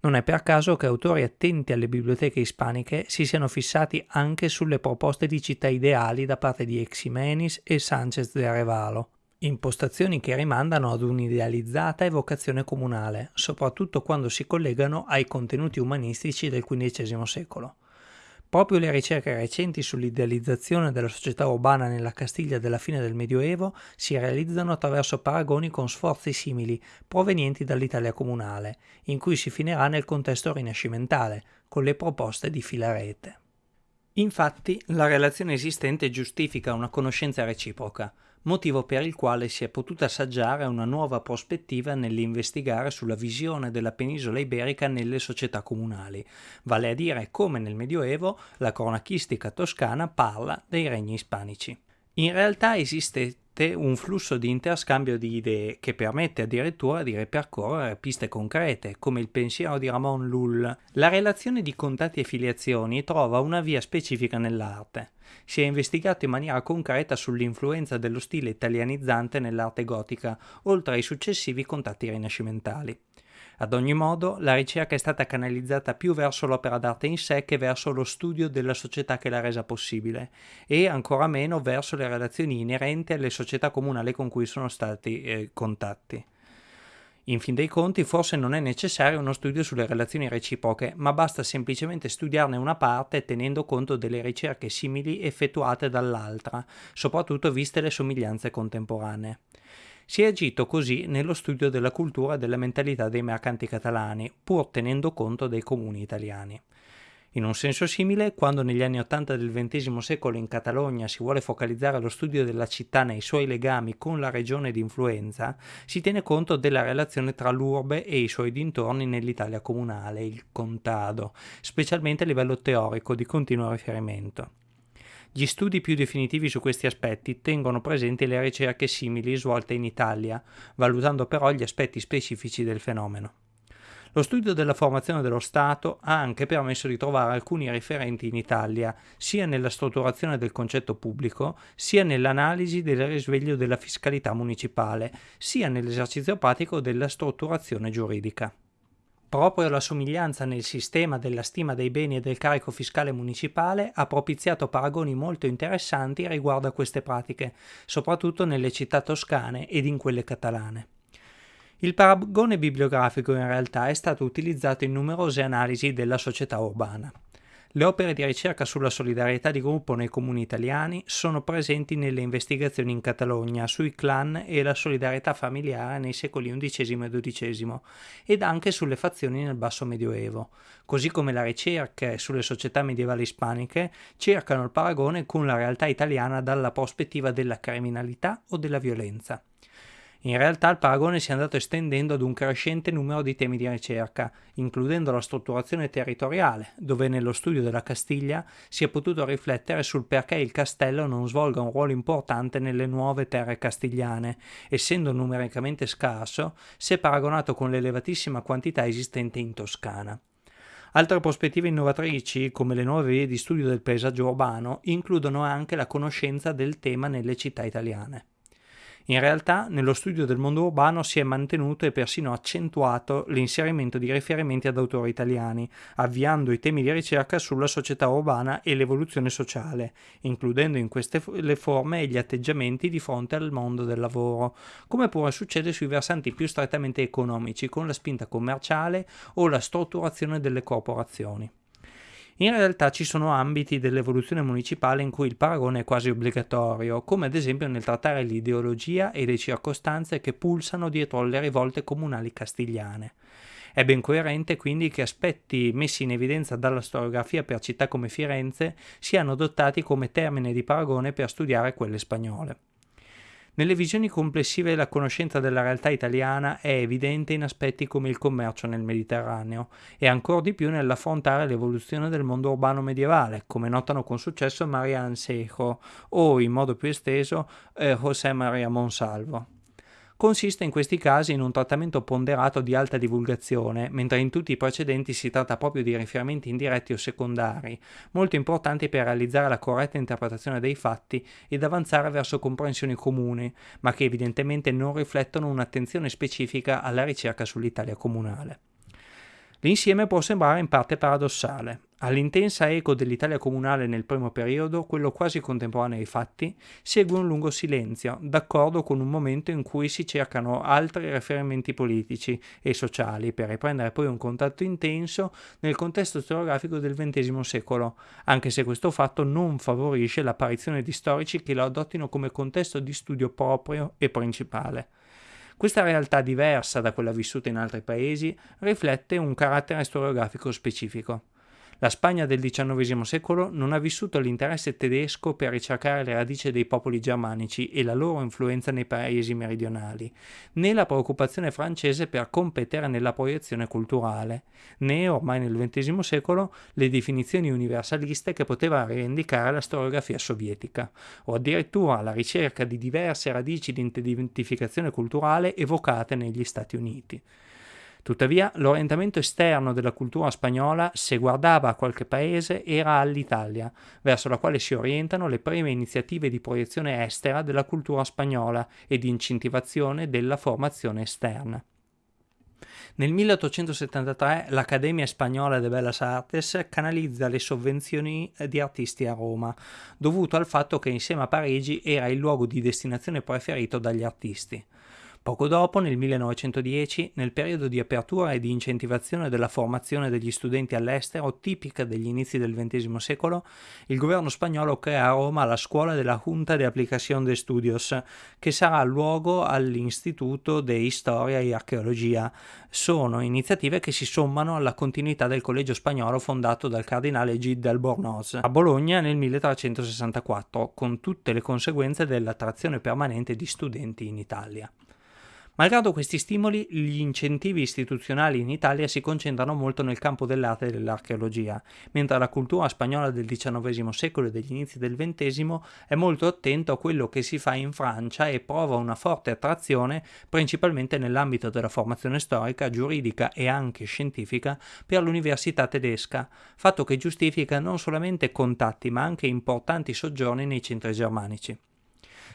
Non è per caso che autori attenti alle biblioteche ispaniche si siano fissati anche sulle proposte di città ideali da parte di Eximenis e Sanchez de Arevalo, Impostazioni che rimandano ad un'idealizzata evocazione comunale, soprattutto quando si collegano ai contenuti umanistici del XV secolo. Proprio le ricerche recenti sull'idealizzazione della società urbana nella Castiglia della fine del Medioevo si realizzano attraverso paragoni con sforzi simili provenienti dall'Italia comunale, in cui si finirà nel contesto rinascimentale, con le proposte di Filarete. Infatti, la relazione esistente giustifica una conoscenza reciproca, motivo per il quale si è potuta assaggiare una nuova prospettiva nell'investigare sulla visione della penisola iberica nelle società comunali, vale a dire come nel Medioevo la cronachistica toscana parla dei regni ispanici. In realtà esiste un flusso di interscambio di idee che permette addirittura di ripercorrere piste concrete, come il pensiero di Ramon Lull. La relazione di contatti e filiazioni trova una via specifica nell'arte. Si è investigato in maniera concreta sull'influenza dello stile italianizzante nell'arte gotica, oltre ai successivi contatti rinascimentali. Ad ogni modo, la ricerca è stata canalizzata più verso l'opera d'arte in sé che verso lo studio della società che l'ha resa possibile, e ancora meno verso le relazioni inerenti alle società comunali con cui sono stati eh, contatti. In fin dei conti forse non è necessario uno studio sulle relazioni reciproche, ma basta semplicemente studiarne una parte tenendo conto delle ricerche simili effettuate dall'altra, soprattutto viste le somiglianze contemporanee. Si è agito così nello studio della cultura e della mentalità dei mercanti catalani, pur tenendo conto dei comuni italiani. In un senso simile, quando negli anni Ottanta del XX secolo in Catalogna si vuole focalizzare lo studio della città nei suoi legami con la regione di influenza, si tiene conto della relazione tra l'urbe e i suoi dintorni nell'Italia comunale, il contado, specialmente a livello teorico di continuo riferimento. Gli studi più definitivi su questi aspetti tengono presenti le ricerche simili svolte in Italia, valutando però gli aspetti specifici del fenomeno. Lo studio della formazione dello Stato ha anche permesso di trovare alcuni riferenti in Italia, sia nella strutturazione del concetto pubblico, sia nell'analisi del risveglio della fiscalità municipale, sia nell'esercizio pratico della strutturazione giuridica. Proprio la somiglianza nel sistema della stima dei beni e del carico fiscale municipale ha propiziato paragoni molto interessanti riguardo a queste pratiche, soprattutto nelle città toscane ed in quelle catalane. Il paragone bibliografico in realtà è stato utilizzato in numerose analisi della società urbana. Le opere di ricerca sulla solidarietà di gruppo nei comuni italiani sono presenti nelle investigazioni in Catalogna sui clan e la solidarietà familiare nei secoli XI e XII ed anche sulle fazioni nel basso medioevo, così come la ricerca sulle società medievali ispaniche cercano il paragone con la realtà italiana dalla prospettiva della criminalità o della violenza. In realtà il paragone si è andato estendendo ad un crescente numero di temi di ricerca, includendo la strutturazione territoriale, dove nello studio della Castiglia si è potuto riflettere sul perché il castello non svolga un ruolo importante nelle nuove terre castigliane, essendo numericamente scarso se paragonato con l'elevatissima quantità esistente in Toscana. Altre prospettive innovatrici, come le nuove vie di studio del paesaggio urbano, includono anche la conoscenza del tema nelle città italiane. In realtà, nello studio del mondo urbano si è mantenuto e persino accentuato l'inserimento di riferimenti ad autori italiani, avviando i temi di ricerca sulla società urbana e l'evoluzione sociale, includendo in queste le forme e gli atteggiamenti di fronte al mondo del lavoro, come pure succede sui versanti più strettamente economici, con la spinta commerciale o la strutturazione delle corporazioni. In realtà ci sono ambiti dell'evoluzione municipale in cui il paragone è quasi obbligatorio, come ad esempio nel trattare l'ideologia e le circostanze che pulsano dietro alle rivolte comunali castigliane. È ben coerente quindi che aspetti messi in evidenza dalla storiografia per città come Firenze siano adottati come termine di paragone per studiare quelle spagnole. Nelle visioni complessive la conoscenza della realtà italiana è evidente in aspetti come il commercio nel Mediterraneo e ancora di più nell'affrontare l'evoluzione del mondo urbano medievale, come notano con successo Marian Sejo o, in modo più esteso, eh, José María Monsalvo consiste in questi casi in un trattamento ponderato di alta divulgazione, mentre in tutti i precedenti si tratta proprio di riferimenti indiretti o secondari, molto importanti per realizzare la corretta interpretazione dei fatti ed avanzare verso comprensioni comuni, ma che evidentemente non riflettono un'attenzione specifica alla ricerca sull'Italia comunale. L'insieme può sembrare in parte paradossale. All'intensa eco dell'Italia comunale nel primo periodo, quello quasi contemporaneo ai fatti, segue un lungo silenzio, d'accordo con un momento in cui si cercano altri riferimenti politici e sociali per riprendere poi un contatto intenso nel contesto storiografico del XX secolo, anche se questo fatto non favorisce l'apparizione di storici che lo adottino come contesto di studio proprio e principale. Questa realtà diversa da quella vissuta in altri paesi riflette un carattere storiografico specifico. La Spagna del XIX secolo non ha vissuto l'interesse tedesco per ricercare le radici dei popoli germanici e la loro influenza nei paesi meridionali, né la preoccupazione francese per competere nella proiezione culturale, né ormai nel XX secolo le definizioni universaliste che poteva rivendicare la storiografia sovietica, o addirittura la ricerca di diverse radici di identificazione culturale evocate negli Stati Uniti. Tuttavia, l'orientamento esterno della cultura spagnola, se guardava a qualche paese, era all'Italia, verso la quale si orientano le prime iniziative di proiezione estera della cultura spagnola e di incentivazione della formazione esterna. Nel 1873 l'Accademia Spagnola de Bellas Artes canalizza le sovvenzioni di artisti a Roma, dovuto al fatto che insieme a Parigi era il luogo di destinazione preferito dagli artisti. Poco dopo, nel 1910, nel periodo di apertura e di incentivazione della formazione degli studenti all'estero, tipica degli inizi del XX secolo, il governo spagnolo crea a Roma la scuola della Junta de Aplicación de Estudios, che sarà luogo all'Istituto de Historia e Archeologia. Sono iniziative che si sommano alla continuità del collegio spagnolo fondato dal cardinale Gide d'Albornoz a Bologna nel 1364, con tutte le conseguenze dell'attrazione permanente di studenti in Italia. Malgrado questi stimoli, gli incentivi istituzionali in Italia si concentrano molto nel campo dell'arte e dell'archeologia, mentre la cultura spagnola del XIX secolo e degli inizi del XX è molto attento a quello che si fa in Francia e prova una forte attrazione principalmente nell'ambito della formazione storica, giuridica e anche scientifica per l'università tedesca, fatto che giustifica non solamente contatti ma anche importanti soggiorni nei centri germanici.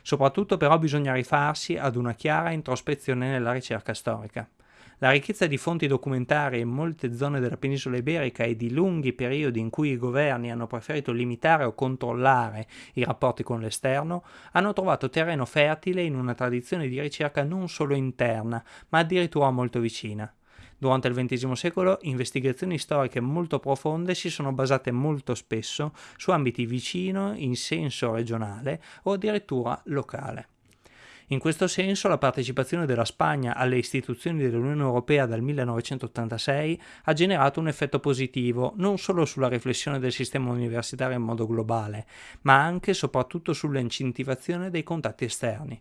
Soprattutto però bisogna rifarsi ad una chiara introspezione nella ricerca storica. La ricchezza di fonti documentarie in molte zone della penisola iberica e di lunghi periodi in cui i governi hanno preferito limitare o controllare i rapporti con l'esterno hanno trovato terreno fertile in una tradizione di ricerca non solo interna, ma addirittura molto vicina. Durante il XX secolo investigazioni storiche molto profonde si sono basate molto spesso su ambiti vicino in senso regionale o addirittura locale. In questo senso la partecipazione della Spagna alle istituzioni dell'Unione Europea dal 1986 ha generato un effetto positivo non solo sulla riflessione del sistema universitario in modo globale, ma anche e soprattutto sull'incentivazione dei contatti esterni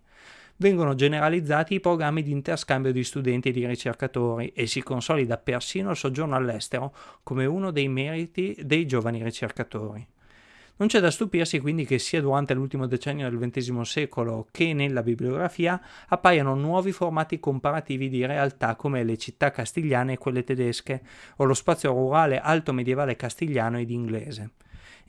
vengono generalizzati i programmi di interscambio di studenti e di ricercatori e si consolida persino il soggiorno all'estero come uno dei meriti dei giovani ricercatori. Non c'è da stupirsi quindi che sia durante l'ultimo decennio del XX secolo che nella bibliografia appaiano nuovi formati comparativi di realtà come le città castigliane e quelle tedesche, o lo spazio rurale alto medievale castigliano ed inglese.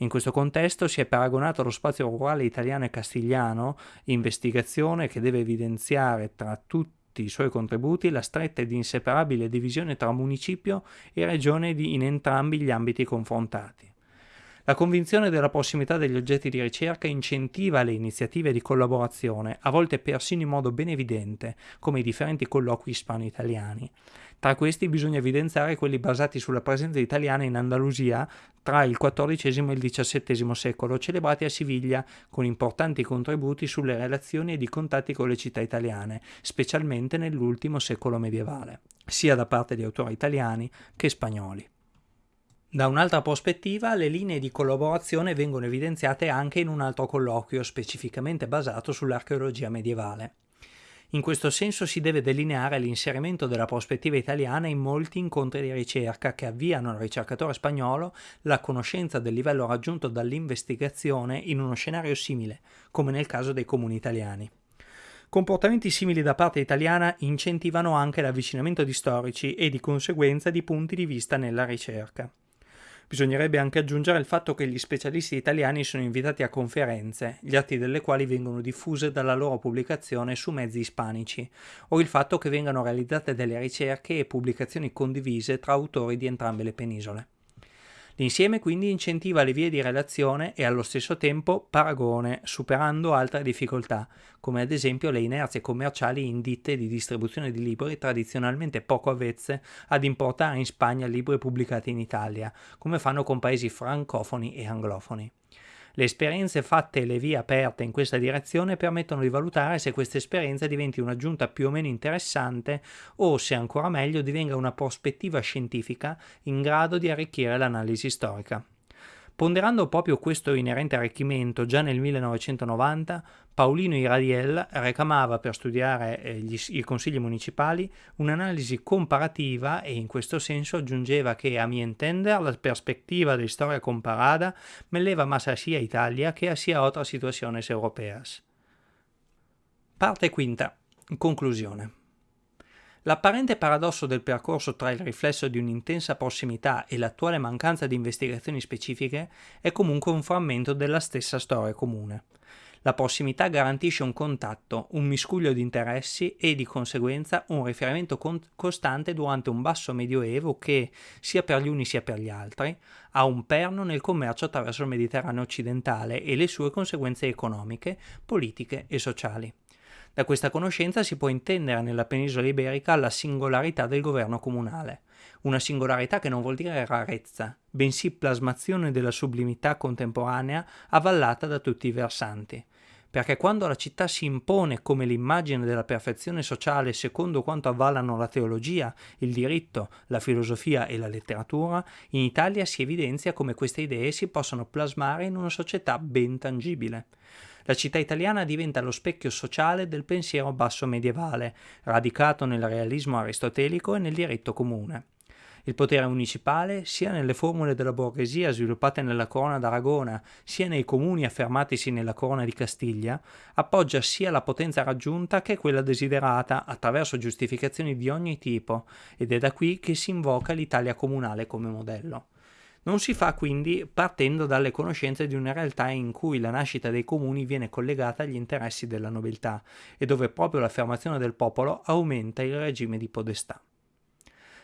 In questo contesto si è paragonato lo spazio rurale italiano e castigliano, investigazione che deve evidenziare tra tutti i suoi contributi la stretta ed inseparabile divisione tra municipio e regione in entrambi gli ambiti confrontati. La convinzione della prossimità degli oggetti di ricerca incentiva le iniziative di collaborazione, a volte persino in modo ben evidente, come i differenti colloqui ispano-italiani. Tra questi bisogna evidenziare quelli basati sulla presenza italiana in Andalusia tra il XIV e il XVII secolo, celebrati a Siviglia, con importanti contributi sulle relazioni ed i contatti con le città italiane, specialmente nell'ultimo secolo medievale, sia da parte di autori italiani che spagnoli. Da un'altra prospettiva, le linee di collaborazione vengono evidenziate anche in un altro colloquio specificamente basato sull'archeologia medievale. In questo senso si deve delineare l'inserimento della prospettiva italiana in molti incontri di ricerca che avviano al ricercatore spagnolo la conoscenza del livello raggiunto dall'investigazione in uno scenario simile, come nel caso dei comuni italiani. Comportamenti simili da parte italiana incentivano anche l'avvicinamento di storici e di conseguenza di punti di vista nella ricerca. Bisognerebbe anche aggiungere il fatto che gli specialisti italiani sono invitati a conferenze, gli atti delle quali vengono diffuse dalla loro pubblicazione su mezzi ispanici, o il fatto che vengano realizzate delle ricerche e pubblicazioni condivise tra autori di entrambe le penisole. L'insieme quindi incentiva le vie di relazione e allo stesso tempo paragone, superando altre difficoltà, come ad esempio le inerzie commerciali in ditte di distribuzione di libri tradizionalmente poco avvezze ad importare in Spagna libri pubblicati in Italia, come fanno con paesi francofoni e anglofoni. Le esperienze fatte e le vie aperte in questa direzione permettono di valutare se questa esperienza diventi un'aggiunta più o meno interessante o, se ancora meglio, divenga una prospettiva scientifica in grado di arricchire l'analisi storica. Ponderando proprio questo inerente arricchimento già nel 1990, Paolino Iradiel reclamava per studiare eh, gli, i consigli municipali un'analisi comparativa e in questo senso aggiungeva che a mi entender la perspectiva di storia comparada me leva más sia Italia che sia otras situaciones europeas. Parte quinta. Conclusione. L'apparente paradosso del percorso tra il riflesso di un'intensa prossimità e l'attuale mancanza di investigazioni specifiche è comunque un frammento della stessa storia comune. La prossimità garantisce un contatto, un miscuglio di interessi e di conseguenza un riferimento con- costante durante un basso medioevo che, sia per gli uni sia per gli altri, ha un perno nel commercio attraverso il Mediterraneo occidentale e le sue conseguenze economiche, politiche e sociali. Da questa conoscenza si può intendere nella penisola iberica la singolarità del governo comunale, una singolarità che non vuol dire rarezza, bensì plasmazione della sublimità contemporanea avvallata da tutti i versanti perché quando la città si impone come l'immagine della perfezione sociale secondo quanto avvallano la teologia, il diritto, la filosofia e la letteratura, in Italia si evidenzia come queste idee si possano plasmare in una società ben tangibile. La città italiana diventa lo specchio sociale del pensiero basso medievale, radicato nel realismo aristotelico e nel diritto comune. Il potere municipale, sia nelle formule della borghesia sviluppate nella corona d'Aragona, sia nei comuni affermatisi nella corona di Castiglia, appoggia sia la potenza raggiunta che quella desiderata attraverso giustificazioni di ogni tipo, ed è da qui che si invoca l'Italia comunale come modello. Non si fa quindi partendo dalle conoscenze di una realtà in cui la nascita dei comuni viene collegata agli interessi della nobiltà e dove proprio l'affermazione del popolo aumenta il regime di podestà.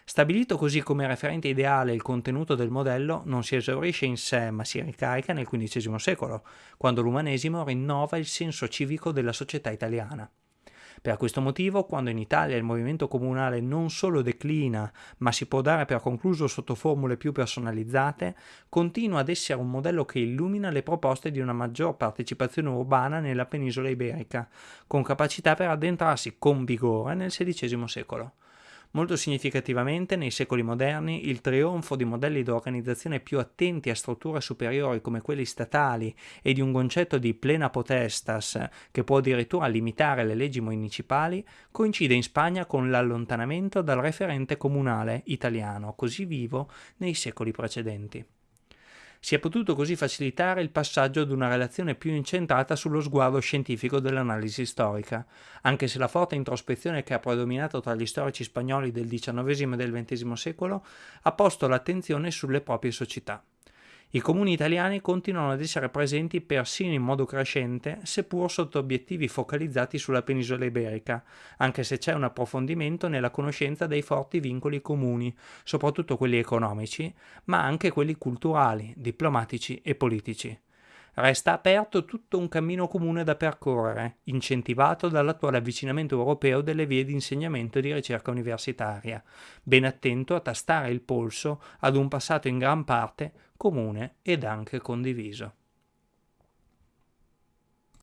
Stabilito così come referente ideale il contenuto del modello non si esaurisce in sé ma si ricarica nel XV secolo, quando l'umanesimo rinnova il senso civico della società italiana. Per questo motivo, quando in Italia il movimento comunale non solo declina, ma si può dare per concluso sotto formule più personalizzate, continua ad essere un modello che illumina le proposte di una maggior partecipazione urbana nella penisola iberica, con capacità per addentrarsi con vigore nel XVI secolo. Molto significativamente, nei secoli moderni, il trionfo di modelli di organizzazione più attenti a strutture superiori come quelli statali e di un concetto di plena potestas che può addirittura limitare le leggi municipali, coincide in Spagna con l'allontanamento dal referente comunale italiano così vivo nei secoli precedenti. Si è potuto così facilitare il passaggio ad una relazione più incentrata sullo sguardo scientifico dell'analisi storica, anche se la forte introspezione che ha predominato tra gli storici spagnoli del XIX e del XX secolo ha posto l'attenzione sulle proprie società. I comuni italiani continuano ad essere presenti persino in modo crescente, seppur sotto obiettivi focalizzati sulla penisola iberica, anche se c'è un approfondimento nella conoscenza dei forti vincoli comuni, soprattutto quelli economici, ma anche quelli culturali, diplomatici e politici. Resta aperto tutto un cammino comune da percorrere, incentivato dall'attuale avvicinamento europeo delle vie di insegnamento e di ricerca universitaria, ben attento a tastare il polso ad un passato in gran parte comune ed anche condiviso.